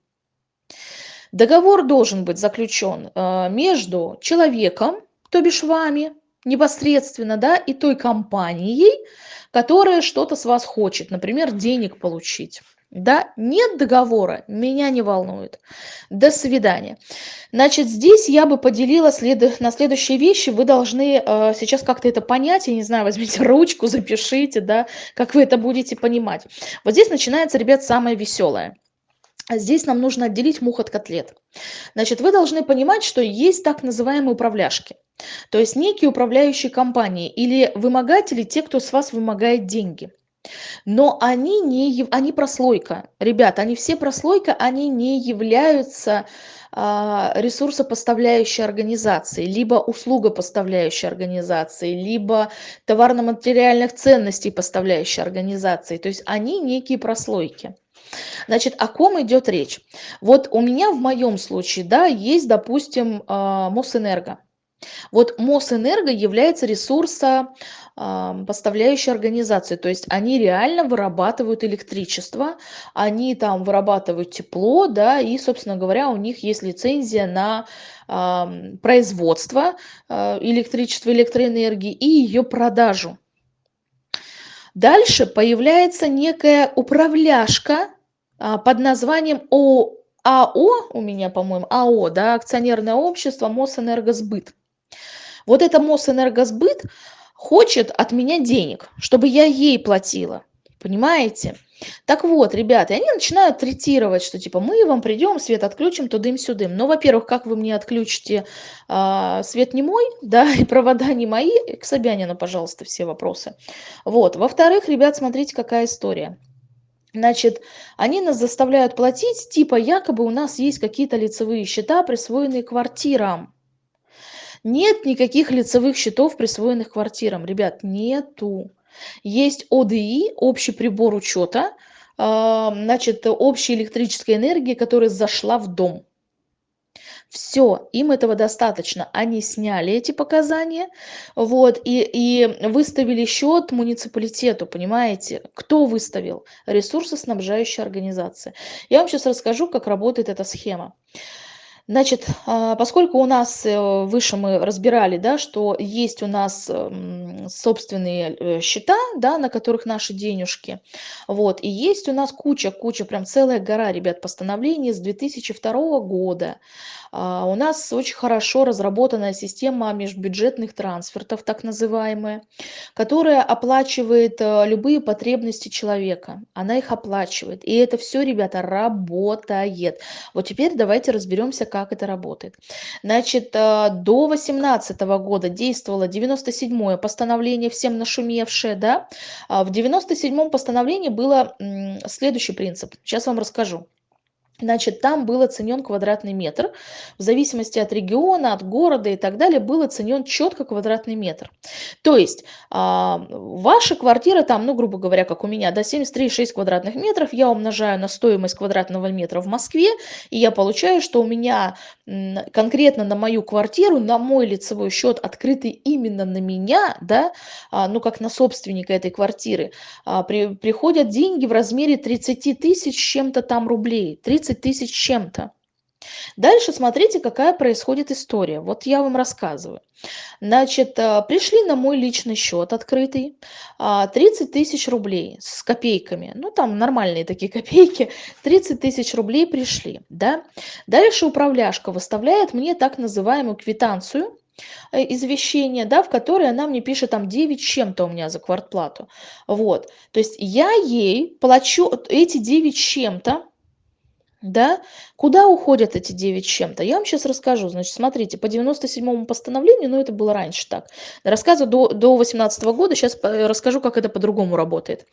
Speaker 1: Договор должен быть заключен э, между человеком, то бишь вами, непосредственно, да, и той компанией, которая что-то с вас хочет, например, денег получить. Да, нет договора, меня не волнует. До свидания. Значит, здесь я бы поделила след... на следующие вещи. Вы должны э, сейчас как-то это понять. Я не знаю, возьмите [laughs] ручку, запишите, да, как вы это будете понимать. Вот здесь начинается, ребят, самое веселое. Здесь нам нужно отделить мух от котлет. Значит, вы должны понимать, что есть так называемые управляшки. То есть некие управляющие компании или вымогатели, те, кто с вас вымогает деньги – но они не они прослойка. Ребята, они все прослойка, они не являются а, ресурсопоставляющей организацией, либо услугопоставляющей организацией, либо товарно-материальных ценностей поставляющей организацией. То есть они некие прослойки. Значит, о ком идет речь? Вот у меня в моем случае, да, есть, допустим, а, Мосэнерго. Вот Мосэнерго является ресурсом поставляющей организации. То есть они реально вырабатывают электричество, они там вырабатывают тепло, да, и, собственно говоря, у них есть лицензия на производство э, электричества, электроэнергии и ее продажу. Дальше появляется некая управляшка э, под названием ОАО, АО, у меня, по-моему, АО, да, акционерное общество Мосэнергосбыт. Вот это Мосэнергосбыт, хочет от меня денег, чтобы я ей платила. Понимаете? Так вот, ребята, они начинают третировать, что типа мы вам придем, свет отключим, тудым-сюдым. Но, во-первых, как вы мне отключите а, свет не мой, [laughs] да, и провода не мои, к Собянину, пожалуйста, все вопросы. Вот. Во-вторых, ребят, смотрите, какая история. Значит, они нас заставляют платить, типа якобы у нас есть какие-то лицевые счета, присвоенные квартирам. Нет никаких лицевых счетов, присвоенных квартирам. Ребят, нету. есть ОДИ, общий прибор учета, а, значит, общей электрической энергии, которая зашла в дом. Все, им этого достаточно. Они сняли эти показания, вот, и, и выставили счет муниципалитету, понимаете? Кто выставил? Ресурсоснабжающая организация. Я вам сейчас расскажу, как работает эта схема. Значит, а, поскольку у нас э, выше мы разбирали, да, что есть у нас эм, собственные э, счета, да, на которых наши денежки, вот, и есть у нас куча, куча, прям целая гора, ребят, постановлений с 2002 года, а, у нас очень хорошо разработанная система межбюджетных трансфертов, так называемая, которая оплачивает э, любые потребности человека. Она их оплачивает. И это все, ребята, работает. Вот теперь давайте разберемся, как это работает. Значит, э, до 2018 года действовало 97-е постановление, всем нашумевшее, да. А в 97-м постановлении было следующий принцип. Сейчас вам расскажу. Значит, там был оценен квадратный метр. В зависимости от региона, от города и так далее, был оценен четко квадратный метр. То есть, а, ваша квартира там, ну, грубо говоря, как у меня, да, 73,6 квадратных метров, я умножаю на стоимость квадратного метра в Москве, и я получаю, что у меня конкретно на мою квартиру, на мой лицевой счет, открытый именно на меня, да, а, ну, как на собственника этой квартиры, а, при, приходят деньги в размере 30 тысяч чем-то там рублей. 30 30 тысяч чем-то. Дальше смотрите, какая происходит история. Вот я вам рассказываю. Значит, э, пришли на мой личный счет открытый 30 а, тысяч рублей с копейками. Ну, там нормальные такие [laughs] копейки. 30 тысяч рублей пришли. Да? Дальше управляшка выставляет мне так называемую квитанцию, э, извещение, да, в которой она мне пишет там 9 чем-то у меня за квартплату. Вот. То есть я ей плачу эти 9 чем-то, да? Куда уходят эти 9 с чем-то? Я вам сейчас расскажу. Значит, смотрите, по 97-му постановлению, ну это было раньше так, рассказываю до, до 18 -го года, сейчас расскажу, как это по-другому работает.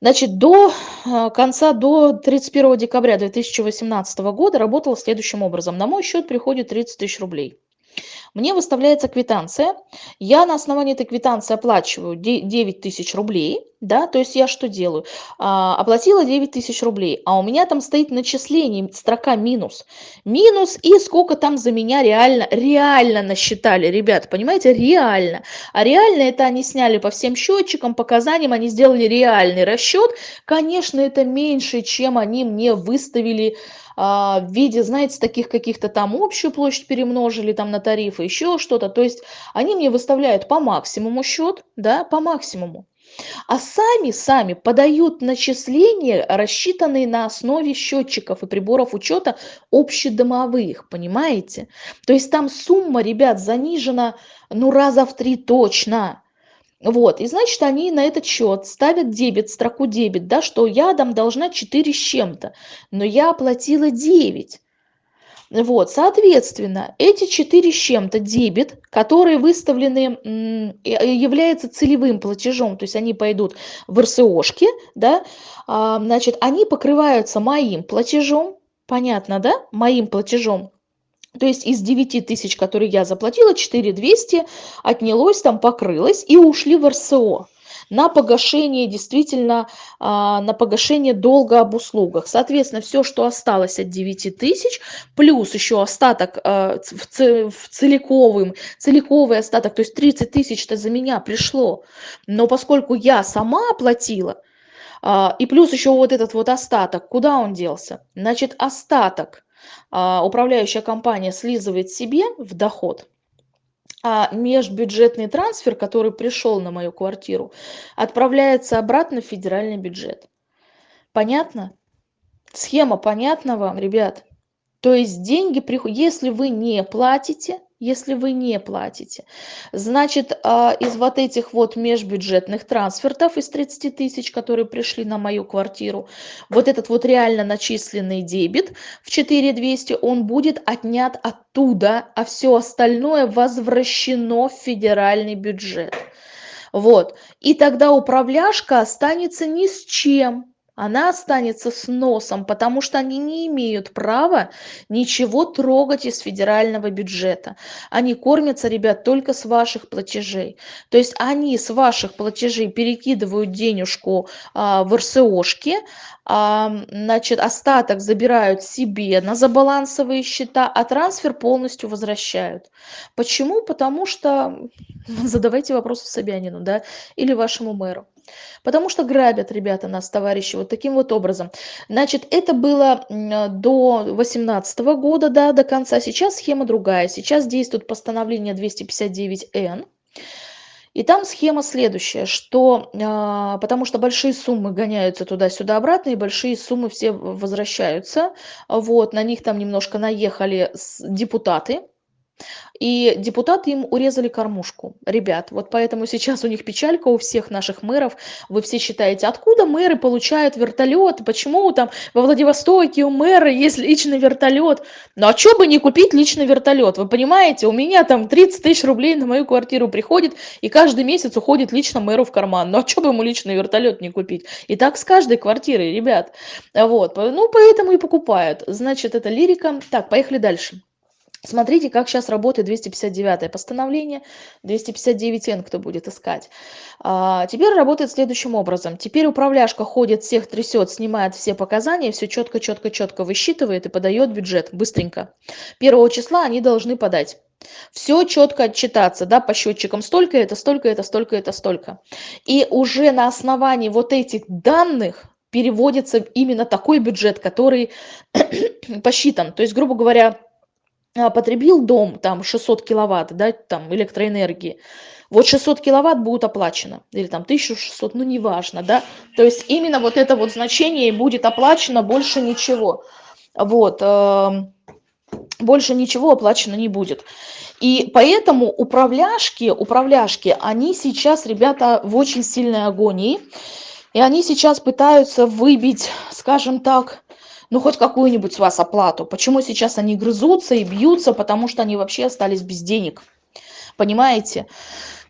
Speaker 1: Значит, до а, конца, до 31 декабря 2018 года работала следующим образом. На мой счет приходит 30 тысяч рублей. Мне выставляется квитанция, я на основании этой квитанции оплачиваю 9 тысяч рублей, да, то есть я что делаю? А, оплатила 9 тысяч рублей, а у меня там стоит начисление, строка минус. Минус и сколько там за меня реально, реально насчитали, ребят, понимаете, реально. А реально это они сняли по всем счетчикам, показаниям, они сделали реальный расчет. Конечно, это меньше, чем они мне выставили в виде, знаете, таких каких-то там общую площадь перемножили там на тарифы, еще что-то. То есть они мне выставляют по максимуму счет, да, по максимуму а сами сами подают начисления, рассчитанные на основе счетчиков и приборов учета общедомовых, понимаете? То есть там сумма, ребят, занижена ну раза в три точно. Вот, и значит, они на этот счет ставят дебет, строку дебет, да, что я там должна 4 с чем-то, но я оплатила 9. Вот, соответственно, эти четыре с чем-то дебет, которые выставлены, являются целевым платежом, то есть они пойдут в РСОшки, да, а, значит, они покрываются моим платежом, понятно, да, моим платежом, то есть из 9 тысяч, которые я заплатила, 4 200 отнялось, там покрылось и ушли в РСО на погашение действительно, а, на погашение долга об услугах. Соответственно, все, что осталось от 9 тысяч, плюс еще остаток а, в целиковым, целиковый остаток, то есть 30 тысяч-то за меня пришло. Но поскольку я сама оплатила, а, и плюс еще вот этот вот остаток, куда он делся? Значит, остаток управляющая компания слизывает себе в доход – а межбюджетный трансфер, который пришел на мою квартиру, отправляется обратно в федеральный бюджет. Понятно? Схема понятна вам, ребят? То есть деньги если вы не платите, если вы не платите. Значит, а, из вот этих вот межбюджетных трансфертов, из 30 тысяч, которые пришли на мою квартиру, вот этот вот реально начисленный дебет в 4200, он будет отнят оттуда, а все остальное возвращено в федеральный бюджет. Вот. И тогда управляшка останется ни с чем она останется с носом, потому что они не имеют права ничего трогать из федерального бюджета. Они кормятся, ребят, только с ваших платежей. То есть они с ваших платежей перекидывают денежку а, в РСОшки, значит, остаток забирают себе на забалансовые счета, а трансфер полностью возвращают. Почему? Потому что, [laughs] задавайте вопросы Собянину, да, или вашему мэру. Потому что грабят ребята нас, товарищи, вот таким вот образом. Значит, это было до 2018 года, да, до конца. Сейчас схема другая. Сейчас действует постановление 259Н. И там схема следующая, что а, потому что большие суммы гоняются туда-сюда обратно, и большие суммы все возвращаются. Вот, на них там немножко наехали депутаты, и депутаты им урезали кормушку. Ребят, вот поэтому сейчас у них печалька у всех наших мэров. Вы все считаете, откуда мэры получают вертолет? Почему там во Владивостоке у мэра есть личный вертолет? Ну а что бы не купить личный вертолет? Вы понимаете, у меня там 30 тысяч рублей на мою квартиру приходит, и каждый месяц уходит лично мэру в карман. Ну а что бы ему личный вертолет не купить? И так с каждой квартирой, ребят. Вот, ну поэтому и покупают. Значит, это лирика. Так, поехали дальше. Смотрите, как сейчас работает 259 постановление, 259Н, кто будет искать. А, теперь работает следующим образом. Теперь управляшка ходит, всех трясет, снимает все показания, все четко-четко-четко высчитывает и подает бюджет быстренько. Первого числа они должны подать. Все четко отчитаться, да, по счетчикам столько это, столько это, столько это, столько. И уже на основании вот этих данных переводится именно такой бюджет, который [clears throat] посчитан. То есть, грубо говоря, потребил дом там 600 киловатт, да, там электроэнергии, вот 600 киловатт будет оплачено, или там 1600, ну неважно, да, то есть именно вот это вот значение будет оплачено, больше ничего, вот, э, больше ничего оплачено не будет. И поэтому управляшки, управляшки, они сейчас, ребята, в очень сильной агонии, и они сейчас пытаются выбить, скажем так, ну хоть какую-нибудь с вас оплату. Почему сейчас они грызутся и бьются? Потому что они вообще остались без денег. Понимаете?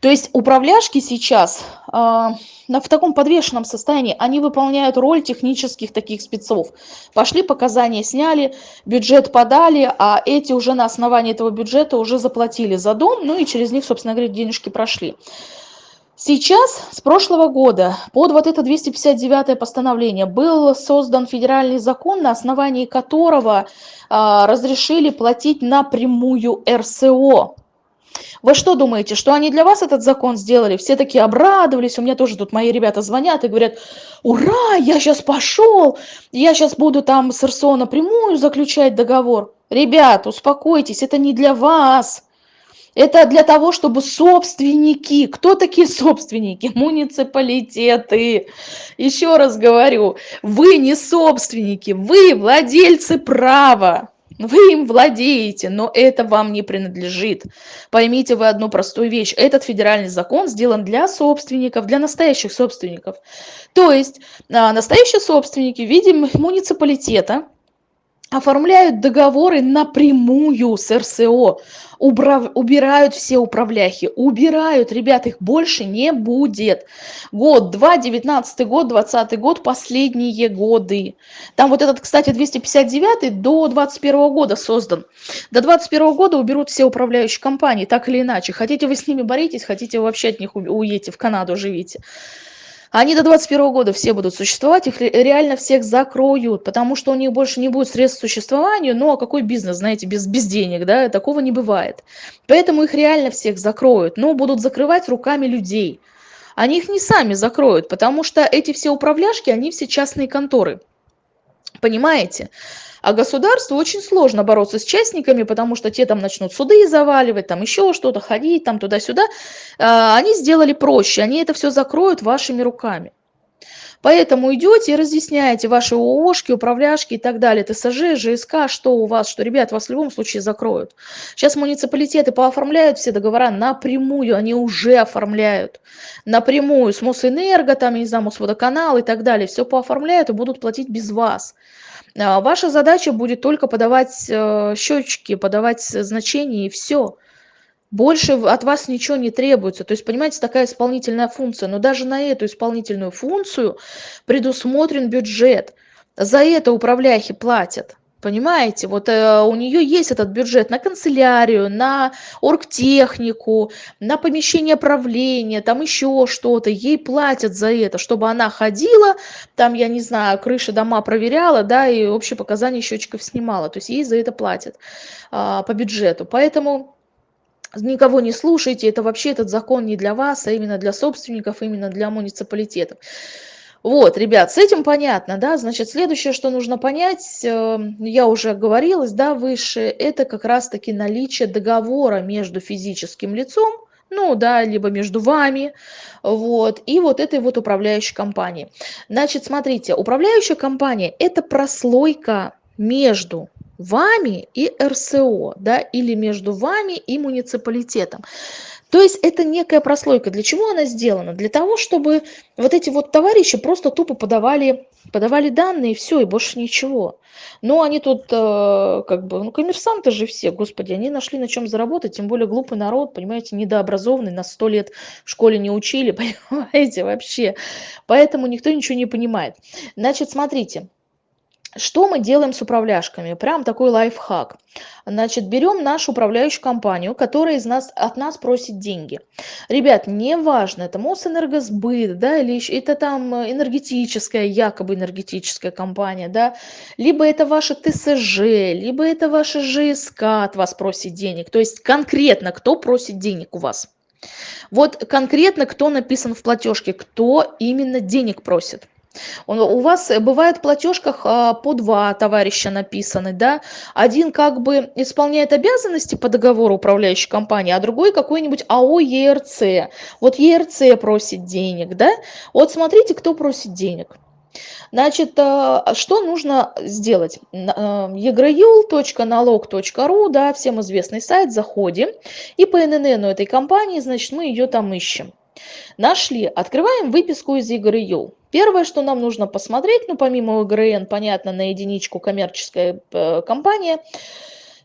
Speaker 1: То есть управляшки сейчас э, в таком подвешенном состоянии, они выполняют роль технических таких спецов. Пошли показания, сняли, бюджет подали, а эти уже на основании этого бюджета уже заплатили за дом, ну и через них, собственно говоря, денежки прошли. Сейчас, с прошлого года, под вот это 259 постановление был создан федеральный закон, на основании которого а, разрешили платить напрямую РСО. Вы что думаете, что они для вас этот закон сделали? Все такие обрадовались, у меня тоже тут мои ребята звонят и говорят, ура, я сейчас пошел, я сейчас буду там с РСО напрямую заключать договор. Ребят, успокойтесь, это не для вас. Это для того, чтобы собственники, кто такие собственники? [laughs] Муниципалитеты. Еще раз говорю, вы не собственники, вы владельцы права. Вы им владеете, но это вам не принадлежит. Поймите вы одну простую вещь. Этот федеральный закон сделан для собственников, для настоящих собственников. То есть а, настоящие собственники в виде муниципалитета, оформляют договоры напрямую с РСО, убрав, убирают все управляхи, убирают, ребят, их больше не будет. Год, два, девятнадцатый год, двадцатый год, последние годы. Там вот этот, кстати, 259 до 21 года создан. До 21 года уберут все управляющие компании, так или иначе. Хотите вы с ними боритесь, хотите вы вообще от них уедете, в Канаду живите. Они до 21 года все будут существовать, их реально всех закроют, потому что у них больше не будет средств к существованию. Ну а какой бизнес, знаете, без, без денег, да, такого не бывает. Поэтому их реально всех закроют, но будут закрывать руками людей. Они их не сами закроют, потому что эти все управляшки, они все частные конторы. Понимаете? А государству очень сложно бороться с частниками, потому что те там начнут суды заваливать, там еще что-то, ходить там туда-сюда. А, они сделали проще, они это все закроют вашими руками. Поэтому идете и разъясняете ваши ООшки, управляшки и так далее, ТСЖ, ЖСК, что у вас, что, ребят, вас в любом случае закроют. Сейчас муниципалитеты пооформляют все договора напрямую, они уже оформляют напрямую с Мосэнерго, там, я не знаю, Мосводоканал и так далее, все пооформляют и будут платить без вас. А, ваша задача будет только подавать э, счетчики, подавать значения и все. больше от вас ничего не требуется. То есть, понимаете, такая исполнительная функция. Но даже на эту исполнительную функцию предусмотрен бюджет. За это управляющие платят. Понимаете, вот э, у нее есть этот бюджет на канцелярию, на оргтехнику, на помещение правления, там еще что-то. Ей платят за это, чтобы она ходила, там, я не знаю, крыши дома проверяла, да, и общие показания счетчиков снимала. То есть ей за это платят э, по бюджету. Поэтому никого не слушайте, это вообще этот закон не для вас, а именно для собственников, именно для муниципалитетов. Вот, ребят, с этим понятно, да, значит, следующее, что нужно понять, э, я уже оговорилась, да, выше, это как раз-таки наличие договора между физическим лицом, ну, да, либо между вами, вот, и вот этой вот управляющей компанией. Значит, смотрите, управляющая компания – это прослойка между вами и РСО, да, или между вами и муниципалитетом. То есть это некая прослойка. Для чего она сделана? Для того, чтобы вот эти вот товарищи просто тупо подавали, подавали данные, и все, и больше ничего. Но они тут, э, как бы, ну, коммерсанты же все, господи, они нашли на чем заработать, тем более глупый народ, понимаете, недообразованный, на сто лет в школе не учили, [laughs] понимаете, вообще. Поэтому никто ничего не понимает. Значит, смотрите, что мы делаем с управляшками? Прям такой лайфхак. Значит, берем нашу управляющую компанию, которая из нас, от нас просит деньги. Ребят, неважно, это Мосэнергосбыт, да, или еще, это там энергетическая, якобы энергетическая компания, да, либо это ваша ТСЖ, либо это ваша ЖСК от вас просит денег. То есть конкретно кто просит денег у вас. Вот конкретно кто написан в платежке, кто именно денег просит. У вас бывает в платежках а, по два товарища написаны, да? Один как бы исполняет обязанности по договору управляющей компании, а другой какой-нибудь АО ЕРЦ. Вот ЕРЦ просит денег, да? Вот смотрите, кто просит денег. Значит, а, что нужно сделать? egrayul.налог.ру, да, всем известный сайт, заходим, и по ННН этой компании, значит, мы ее там ищем. Нашли, открываем выписку из egrayul. Первое, что нам нужно посмотреть, ну помимо ОГРН, понятно, на единичку коммерческая э, компания,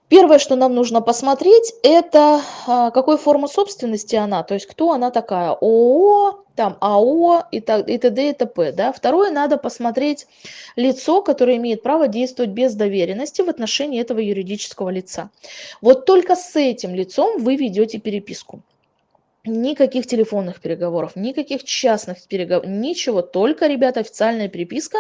Speaker 1: Первое, что нам нужно посмотреть, это а, какой формы собственности она, то есть кто она такая, ООО, там АО и, так, и т.д. и т.п. Да? Второе, надо посмотреть лицо, которое имеет право действовать без доверенности в отношении этого юридического лица. Вот только с этим лицом вы ведете переписку. Никаких телефонных переговоров, никаких частных переговоров, ничего, только, ребята, официальная переписка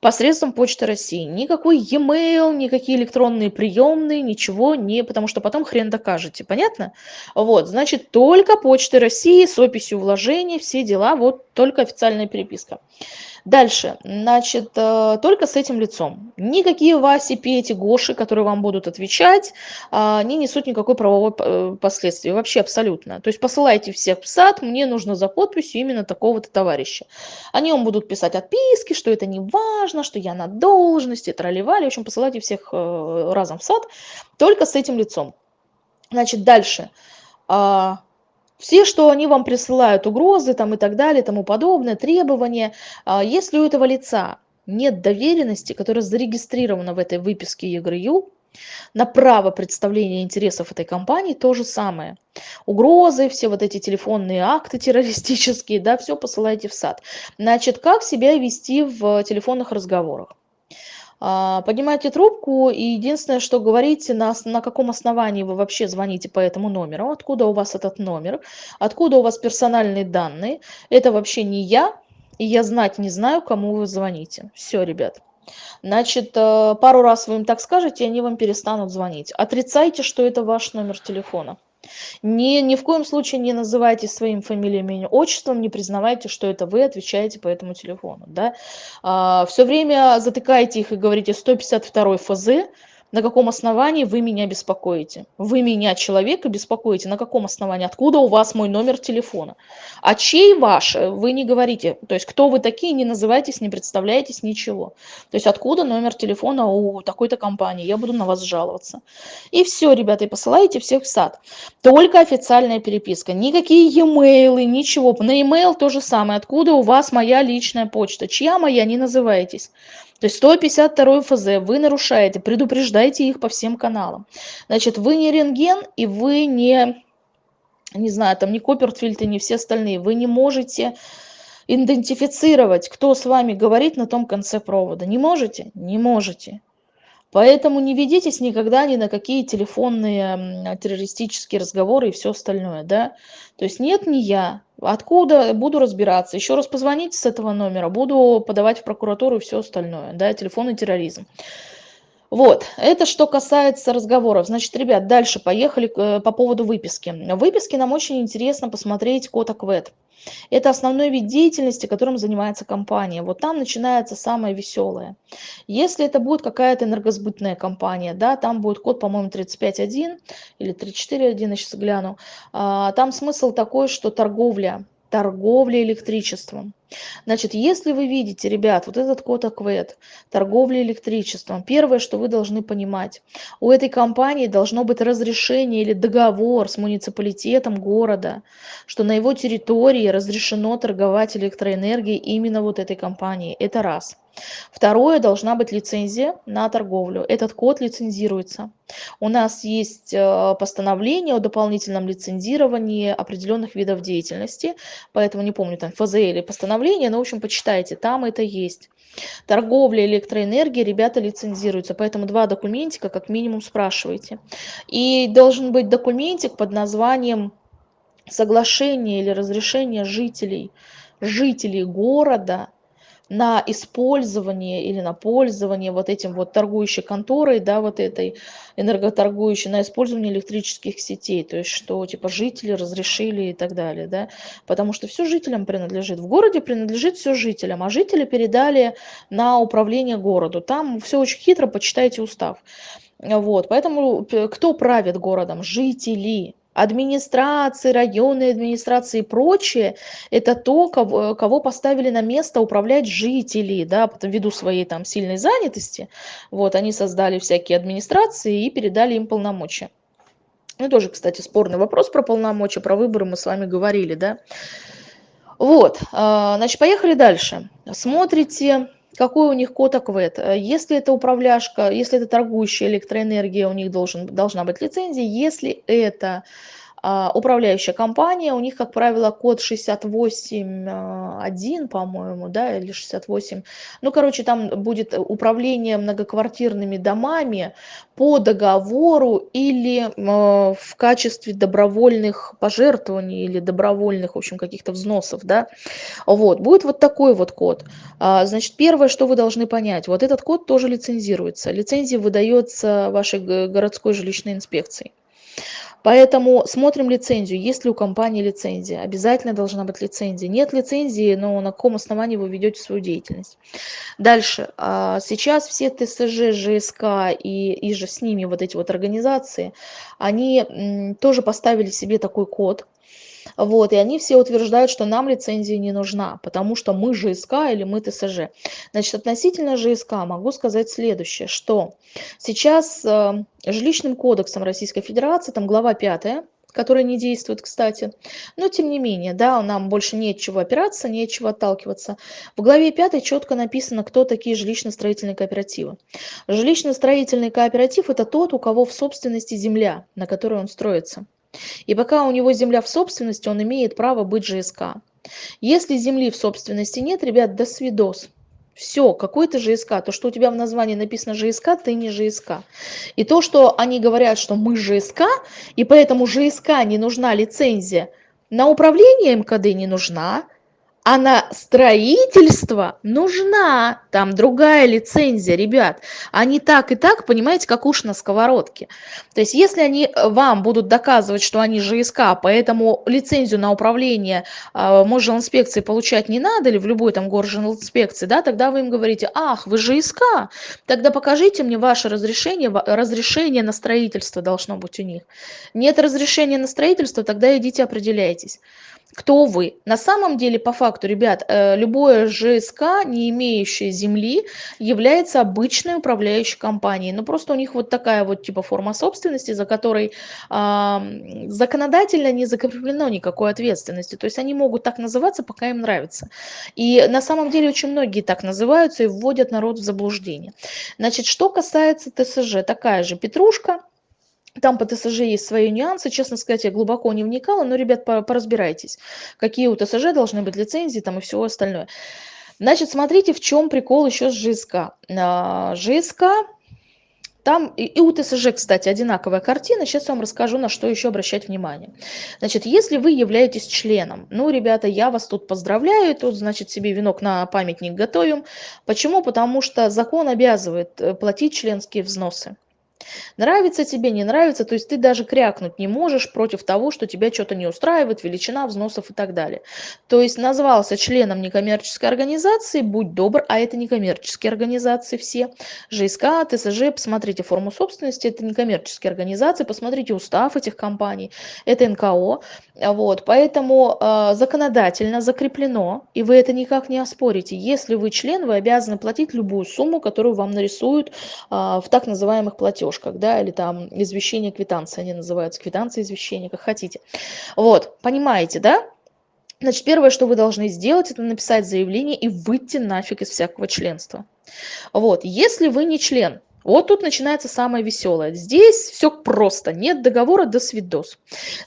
Speaker 1: посредством Почты России. Никакой e-mail, никакие электронные приемные, ничего не, потому что потом хрен докажете, понятно? Вот, значит, только Почты России с описью вложений, все дела, вот только официальная переписка. Дальше, значит, э, только с этим лицом. Никакие Васи, Пети, Гоши, которые вам будут отвечать, а, не несут никакой правовой э, последствия, вообще абсолютно. То есть посылайте всех в сад, мне нужно за подписью именно такого-то товарища. Они вам будут писать отписки, что это не важно, что я на должности, тролливали. В общем, посылайте всех э, разом в сад, только с этим лицом. Значит, дальше. А, все, что они вам присылают, угрозы там и так далее, тому подобное, требования, а, если у этого лица нет доверенности, которая зарегистрирована в этой выписке ЕГРЮ, на право представления интересов этой компании то же самое. Угрозы, все вот эти телефонные акты террористические, да, все посылайте в сад. Значит, как себя вести в телефонных разговорах? А, поднимайте трубку и единственное, что говорите, на, на каком основании вы вообще звоните по этому номеру, откуда у вас этот номер, откуда у вас персональные данные. Это вообще не я, и я знать не знаю, кому вы звоните. Все, ребят. Значит, э, пару раз вы им так скажете, и они вам перестанут звонить. Отрицайте, что это ваш номер телефона. Ни, ни в коем случае не называйте своим фамилией, именем, отчеством, не признавайте, что это вы отвечаете по этому телефону. Да? А, все время затыкайте их и говорите 152 ФЗ, на каком основании вы меня беспокоите? Вы меня, человека, беспокоите. На каком основании? Откуда у вас мой номер телефона? А чей ваш? Вы не говорите. То есть, кто вы такие, не называйтесь, не представляетесь, ничего. То есть, откуда номер телефона у такой-то компании? Я буду на вас жаловаться. И все, ребята, и посылаете всех в сад. Только официальная переписка. Никакие e-mail, ничего. На e-mail то же самое. Откуда у вас моя личная почта? Чья моя? Не называйтесь. То есть 152 ФЗ вы нарушаете, предупреждайте их по всем каналам. Значит, вы не рентген и вы не не знаю, там ни Коппертфильд и не все остальные, вы не можете идентифицировать, кто с вами говорит на том конце провода. Не можете? Не можете. Поэтому не ведитесь никогда ни на какие телефонные террористические разговоры и все остальное, да. То есть нет, не я. Откуда буду разбираться? Еще раз позвоните с этого номера, буду подавать в прокуратуру и все остальное, да, телефонный терроризм. Вот, это что касается разговоров. Значит, ребят, дальше поехали э, по поводу выписки. В выписке нам очень интересно посмотреть код АКВЭД. Это основной вид деятельности, которым занимается компания. Вот там начинается самое веселое. Если это будет какая-то энергосбытная компания, да, там будет код, по-моему, 35.1 или 34.1, я сейчас гляну. А, там смысл такой, что торговля, торговля электричеством. Значит, если вы видите, ребят, вот этот код АКВЭД, торговля электричеством, первое, что вы должны понимать, у этой компании должно быть разрешение или договор с муниципалитетом города, что на его территории разрешено торговать электроэнергией именно вот этой компании. Это раз. Второе, должна быть лицензия на торговлю. Этот код лицензируется. У нас есть э, постановление о дополнительном лицензировании определенных видов деятельности, поэтому не помню, там ФЗ или постановление, но, в общем, почитайте, там это есть. Торговля электроэнергией, ребята лицензируются, поэтому два документика как минимум спрашивайте. И должен быть документик под названием соглашение или разрешение жителей, жителей города на использование или на пользование вот этим вот торгующей конторой, да, вот этой энерготоргующей, на использование электрических сетей, то есть что типа жители разрешили и так далее, да, потому что все жителям принадлежит. В городе принадлежит все жителям, а жители передали на управление городу. Там все очень хитро, почитайте устав. Вот, поэтому кто правит городом? Жители администрации, районные администрации и прочее, это то, кого, кого поставили на место управлять жители, да, ввиду своей там сильной занятости, вот, они создали всякие администрации и передали им полномочия. Ну, тоже, кстати, спорный вопрос про полномочия, про выборы мы с вами говорили, да. Вот, а, значит, поехали дальше. Смотрите, какой у них код АКВЭД. Если это управляшка, если это торгующая электроэнергия, у них должен, должна быть лицензия. Если это управляющая компания, у них, как правило, код 68.1, а, по-моему, да, или 68. Ну, короче, там будет управление многоквартирными домами по договору или а, в качестве добровольных пожертвований или добровольных, в общем, каких-то взносов, да. Вот, будет вот такой вот код. Значит, первое, что вы должны понять, вот этот код тоже лицензируется. Лицензия выдается вашей городской жилищной инспекцией. Поэтому смотрим лицензию. Есть ли у компании лицензия? Обязательно должна быть лицензия. Нет лицензии, но на каком основании вы ведете свою деятельность? Дальше. А, сейчас все ТСЖ, ЖСК и, и же с ними вот эти вот организации, они тоже поставили себе такой код, вот, и они все утверждают, что нам лицензия не нужна, потому что мы ЖСК или мы ТСЖ. Значит, относительно ЖСК могу сказать следующее, что сейчас э, жилищным кодексом Российской Федерации, там глава 5, которая не действует, кстати. Но тем не менее, да, нам больше нет чего опираться, нет чего отталкиваться. В главе 5 четко написано, кто такие жилищно-строительные кооперативы. Жилищно-строительный кооператив – это тот, у кого в собственности земля, на которой он строится. И пока у него земля в собственности, он имеет право быть ЖСК. Если земли в собственности нет, ребят, до свидос. Все, какой ты ЖСК. То, что у тебя в названии написано ЖСК, ты не ЖСК. И то, что они говорят, что мы ЖСК, и поэтому ЖСК не нужна лицензия, на управление МКД не нужна, а на строительство нужна там другая лицензия, ребят. Они так и так, понимаете, как уж на сковородке. То есть если они э, вам будут доказывать, что они ЖСК, поэтому лицензию на управление э, инспекции получать не надо, или в любой там инспекции, да, тогда вы им говорите, ах, вы ЖСК, тогда покажите мне ваше разрешение, разрешение на строительство должно быть у них. Нет разрешения на строительство, тогда идите определяйтесь кто вы. На самом деле, по факту, ребят, э, любое ЖСК, не имеющее земли, является обычной управляющей компанией. Но ну, просто у них вот такая вот типа форма собственности, за которой э, законодательно не закреплено никакой ответственности. То есть они могут так называться, пока им нравится. И на самом деле очень многие так называются и вводят народ в заблуждение. Значит, что касается ТСЖ, такая же петрушка, Там по ТСЖ есть свои нюансы. Честно сказать, я глубоко не вникала, но, ребят, поразбирайтесь, какие у ТСЖ должны быть лицензии там и все остальное. Значит, смотрите, в чем прикол еще с ЖСК. А, ЖСК там и, и у ТСЖ, кстати, одинаковая картина. Сейчас я вам расскажу, на что еще обращать внимание. Значит, если вы являетесь членом, ну, ребята, я вас тут поздравляю, тут, значит, себе венок на памятник готовим. Почему? Потому что закон обязывает э, платить членские взносы. Нравится тебе, не нравится, то есть ты даже крякнуть не можешь против того, что тебя что-то не устраивает, величина взносов и так далее. То есть назвался членом некоммерческой организации, будь добр, а это некоммерческие организации все. ЖСК, ТСЖ, посмотрите форму собственности, это некоммерческие организации, посмотрите устав этих компаний, это НКО. Вот, поэтому э, законодательно закреплено, и вы это никак не оспорите. Если вы член, вы обязаны платить любую сумму, которую вам нарисуют э, в так называемых платежках, да, или там извещение квитанции, они называются, квитанции извещения, как хотите. Вот, понимаете, да? Значит, первое, что вы должны сделать, это написать заявление и выйти нафиг из всякого членства. Вот, если вы не член, вот тут начинается самое веселое. Здесь все просто. Нет договора, до свидос.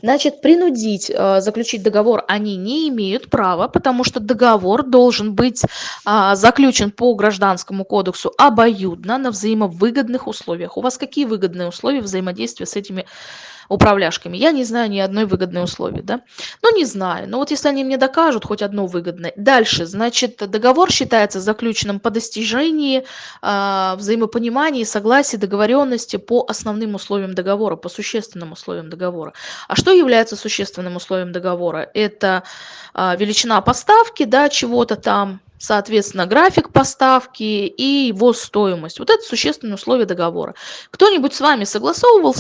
Speaker 1: Значит, принудить э, заключить договор они не имеют права, потому что договор должен быть э, заключен по гражданскому кодексу обоюдно на взаимовыгодных условиях. У вас какие выгодные условия взаимодействия с этими управляшками. Я не знаю ни одной выгодной условия, да? Ну, не знаю. Но вот если они мне докажут хоть одно выгодное. Дальше, значит, договор считается заключенным по достижении э, взаимопонимания согласия, договоренности по основным условиям договора, по существенным условиям договора. А что является существенным условием договора? Это э, величина поставки, да, чего-то там, соответственно, график поставки и его стоимость. Вот это существенные условия договора. Кто-нибудь с вами согласовывал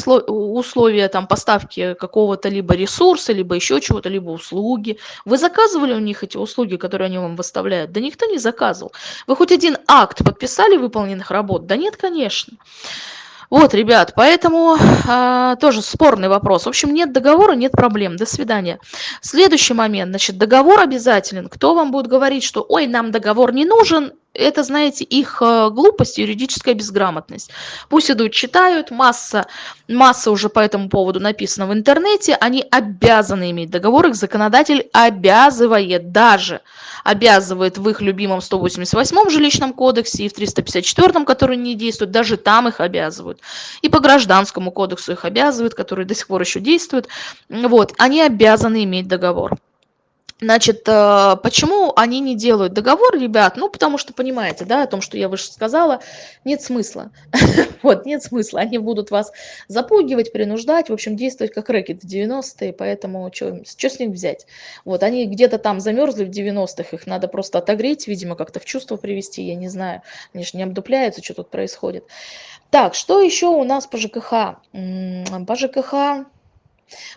Speaker 1: условия там, поставки какого-то либо ресурса, либо еще чего-то, либо услуги? Вы заказывали у них эти услуги, которые они вам выставляют? Да никто не заказывал. Вы хоть один акт подписали выполненных работ? Да нет, конечно. Вот, ребят, поэтому а, тоже спорный вопрос. В общем, нет договора, нет проблем. До свидания. Следующий момент. Значит, договор обязателен. Кто вам будет говорить, что ой, нам договор не нужен, это, знаете, их э, глупость, юридическая безграмотность. Пусть идут, читают, масса, масса уже по этому поводу написано в интернете, они обязаны иметь договор, их законодатель обязывает, даже обязывает в их любимом 188 жилищном кодексе и в 354, который не действует, даже там их обязывают. И по гражданскому кодексу их обязывают, который до сих пор еще действует. Вот, они обязаны иметь договор. Значит, э, почему они не делают договор, ребят? Ну, потому что, понимаете, да, о том, что я выше сказала, нет смысла. [laughs] Вот, нет смысла. Они будут вас запугивать, принуждать, в общем, действовать как рэкет в 90-е, поэтому что с них взять? Вот, они где-то там замерзли в 90-х, их надо просто отогреть, видимо, как-то в чувство привести, я не знаю. Они же не обдупляются, что тут происходит. Так, что еще у нас по ЖКХ? По ЖКХ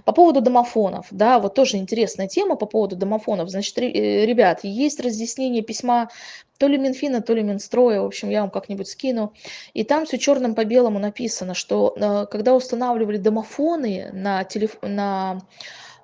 Speaker 1: по поводу домофонов, да, вот тоже интересная тема по поводу домофонов. Значит, э, ребят, есть разъяснение письма то ли Минфина, то ли Минстроя, в общем, я вам как-нибудь скину. И там все черным по белому написано, что э, когда устанавливали домофоны на, телеф... на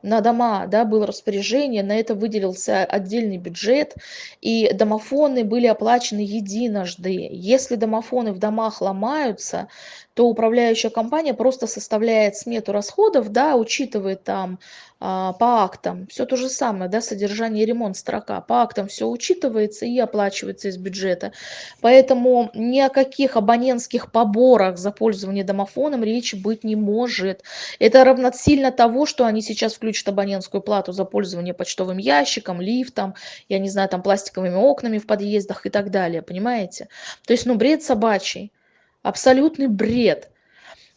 Speaker 1: на дома да, было распоряжение, на это выделился отдельный бюджет, и домофоны были оплачены единожды. Если домофоны в домах ломаются, то управляющая компания просто составляет смету расходов, да, учитывает там а, по актам все то же самое, да, содержание и ремонт строка, по актам все учитывается и оплачивается из бюджета. Поэтому ни о каких абонентских поборах за пользование домофоном речи быть не может. Это равносильно того, что они сейчас включат абонентскую плату за пользование почтовым ящиком, лифтом, я не знаю, там пластиковыми окнами в подъездах и так далее, понимаете? То есть, ну, бред собачий абсолютный бред.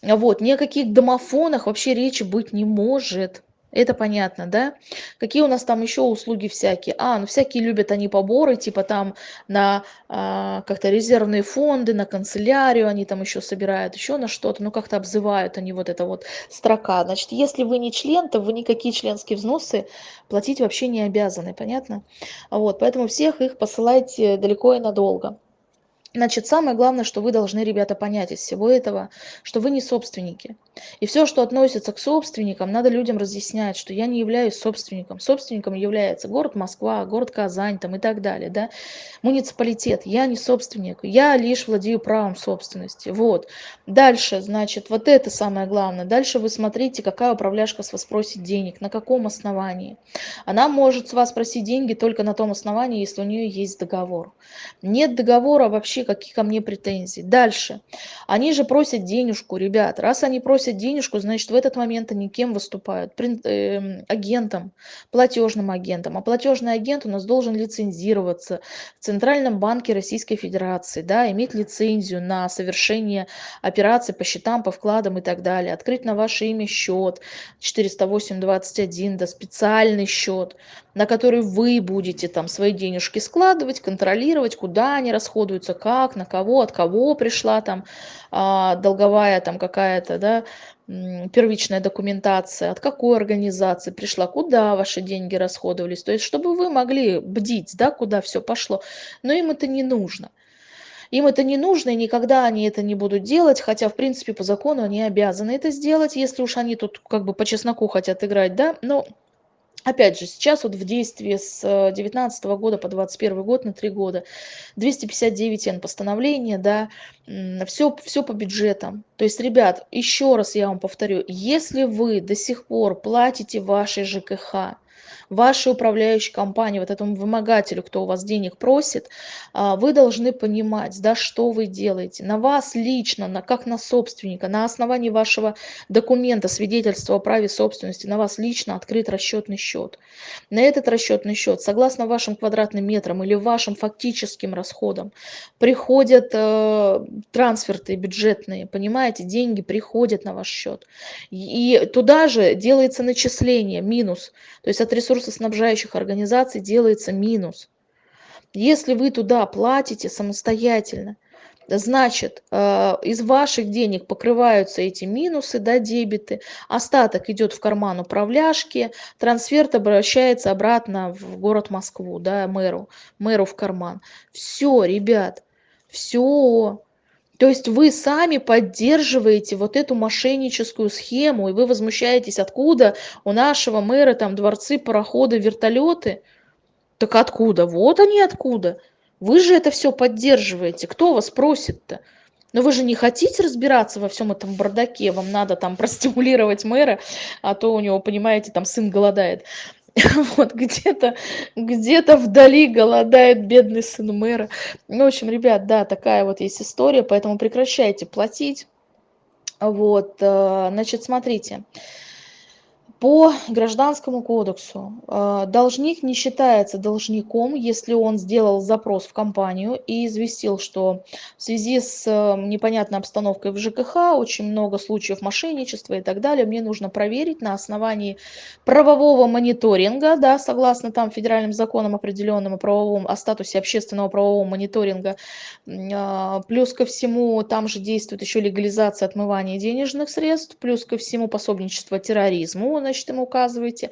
Speaker 1: Вот, ни о каких домофонах вообще речи быть не может. Это понятно, да? Какие у нас там еще услуги всякие? А, ну всякие любят они поборы, типа там на а, как-то резервные фонды, на канцелярию они там еще собирают, еще на что-то, ну как-то обзывают они вот это вот строка. Значит, если вы не член, то вы никакие членские взносы платить вообще не обязаны, понятно? Вот, поэтому всех их посылайте далеко и надолго. Значит, самое главное, что вы должны, ребята, понять из всего этого, что вы не собственники. И все, что относится к собственникам, надо людям разъяснять, что я не являюсь собственником. Собственником является город Москва, город Казань там, и так далее. Да? Муниципалитет. Я не собственник. Я лишь владею правом собственности. Вот. Дальше, значит, вот это самое главное. Дальше вы смотрите, какая управляшка с вас просит денег, на каком основании. Она может с вас просить деньги только на том основании, если у нее есть договор. Нет договора вообще какие ко мне претензии. Дальше. Они же просят денежку, ребят. Раз они просят денежку, значит, в этот момент они кем выступают? Эм, агентом, платежным агентом. А платежный агент у нас должен лицензироваться в Центральном банке Российской Федерации, да, иметь лицензию на совершение операций по счетам, по вкладам и так далее. Открыть на ваше имя счет 408.21, да, специальный счет, на который вы будете там свои денежки складывать, контролировать, куда они расходуются, как, на кого, от кого пришла там а, долговая там какая-то, да, первичная документация, от какой организации пришла, куда ваши деньги расходовались. То есть, чтобы вы могли бдить, да, куда все пошло. Но им это не нужно. Им это не нужно, и никогда они это не будут делать, хотя, в принципе, по закону они обязаны это сделать, если уж они тут как бы по чесноку хотят играть, да, но Опять же, сейчас вот в действии с 2019 года по 2021 год на три года 259 Н постановление, да, все, все по бюджетам. То есть, ребят, еще раз я вам повторю, если вы до сих пор платите вашей ЖКХ, вашей управляющей компании, вот этому вымогателю, кто у вас денег просит, а, вы должны понимать, да, что вы делаете. На вас лично, на, как на собственника, на основании вашего документа, свидетельства о праве собственности, на вас лично открыт расчетный счет. На этот расчетный счет, согласно вашим квадратным метрам или вашим фактическим расходам, приходят э, трансферты бюджетные, понимаете, деньги приходят на ваш счет. И туда же делается начисление, минус, то есть от ресурсов ресурсоснабжающих организаций делается минус. Если вы туда платите самостоятельно, значит, э, из ваших денег покрываются эти минусы, да, дебиты, остаток идет в карман управляшки, трансфер обращается обратно в город Москву, да, мэру, мэру в карман. Все, ребят, все. То есть вы сами поддерживаете вот эту мошенническую схему, и вы возмущаетесь, откуда у нашего мэра там дворцы, пароходы, вертолеты. Так откуда? Вот они откуда. Вы же это все поддерживаете. Кто вас просит-то? Но вы же не хотите разбираться во всем этом бардаке, вам надо там [laughs] простимулировать мэра, а то у него, понимаете, там сын голодает. [laughs] вот где-то где-то вдали голодает бедный сын мэра. Ну, в общем, ребят, да, такая вот есть история, поэтому прекращайте платить. Вот, э, значит, смотрите. По Гражданскому кодексу э, должник не считается должником, если он сделал запрос в компанию и известил, что в связи с э, непонятной обстановкой в ЖКХ очень много случаев мошенничества и так далее, мне нужно проверить на основании правового мониторинга, да, согласно там федеральным законам определенным о правовом, о статусе общественного правового мониторинга, э, плюс ко всему там же действует еще легализация отмывания денежных средств, плюс ко всему пособничество терроризму, значит, им указываете.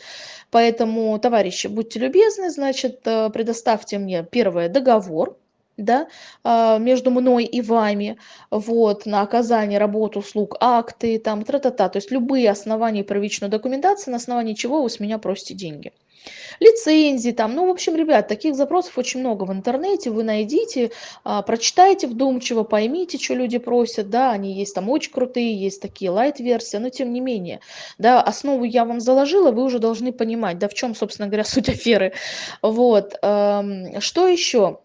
Speaker 1: Поэтому, товарищи, будьте любезны, значит, э, предоставьте мне первое договор, да, а, между мной и вами, вот, на оказание работ, услуг, акты, там, тра-та-та, то есть любые основания первичной документации, на основании чего вы с меня просите деньги лицензии там. Ну, в общем, ребят, таких запросов очень много в интернете. Вы найдите, а, прочитайте вдумчиво, поймите, что люди просят. Да, они есть там очень крутые, есть такие лайт-версии, но тем не менее. Да, основу я вам заложила, вы уже должны понимать, да, в чем, собственно говоря, [laughs] суть аферы. Вот. Что еще?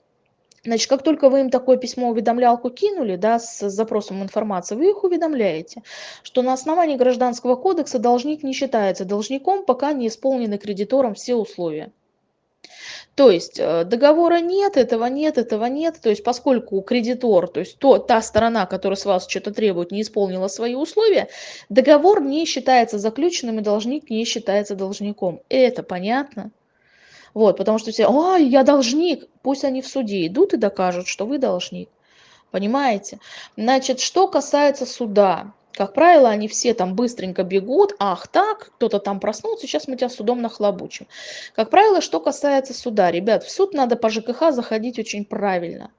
Speaker 1: Значит, как только вы им такое письмо-уведомлялку кинули, да, с запросом информации, вы их уведомляете, что на основании Гражданского кодекса должник не считается должником, пока не исполнены кредитором все условия. То есть э, договора нет, этого нет, этого нет. То есть поскольку кредитор, то есть то, та сторона, которая с вас что-то требует, не исполнила свои условия, договор не считается заключенным и должник не считается должником. Это понятно? Вот, потому что все, ой, я должник, пусть они в суде идут и докажут, что вы должник. Понимаете? Значит, что касается суда, как правило, они все там быстренько бегут, ах так, кто-то там проснулся, сейчас мы тебя судом нахлобучим. Как правило, что касается суда, ребят, в суд надо по ЖКХ заходить очень правильно.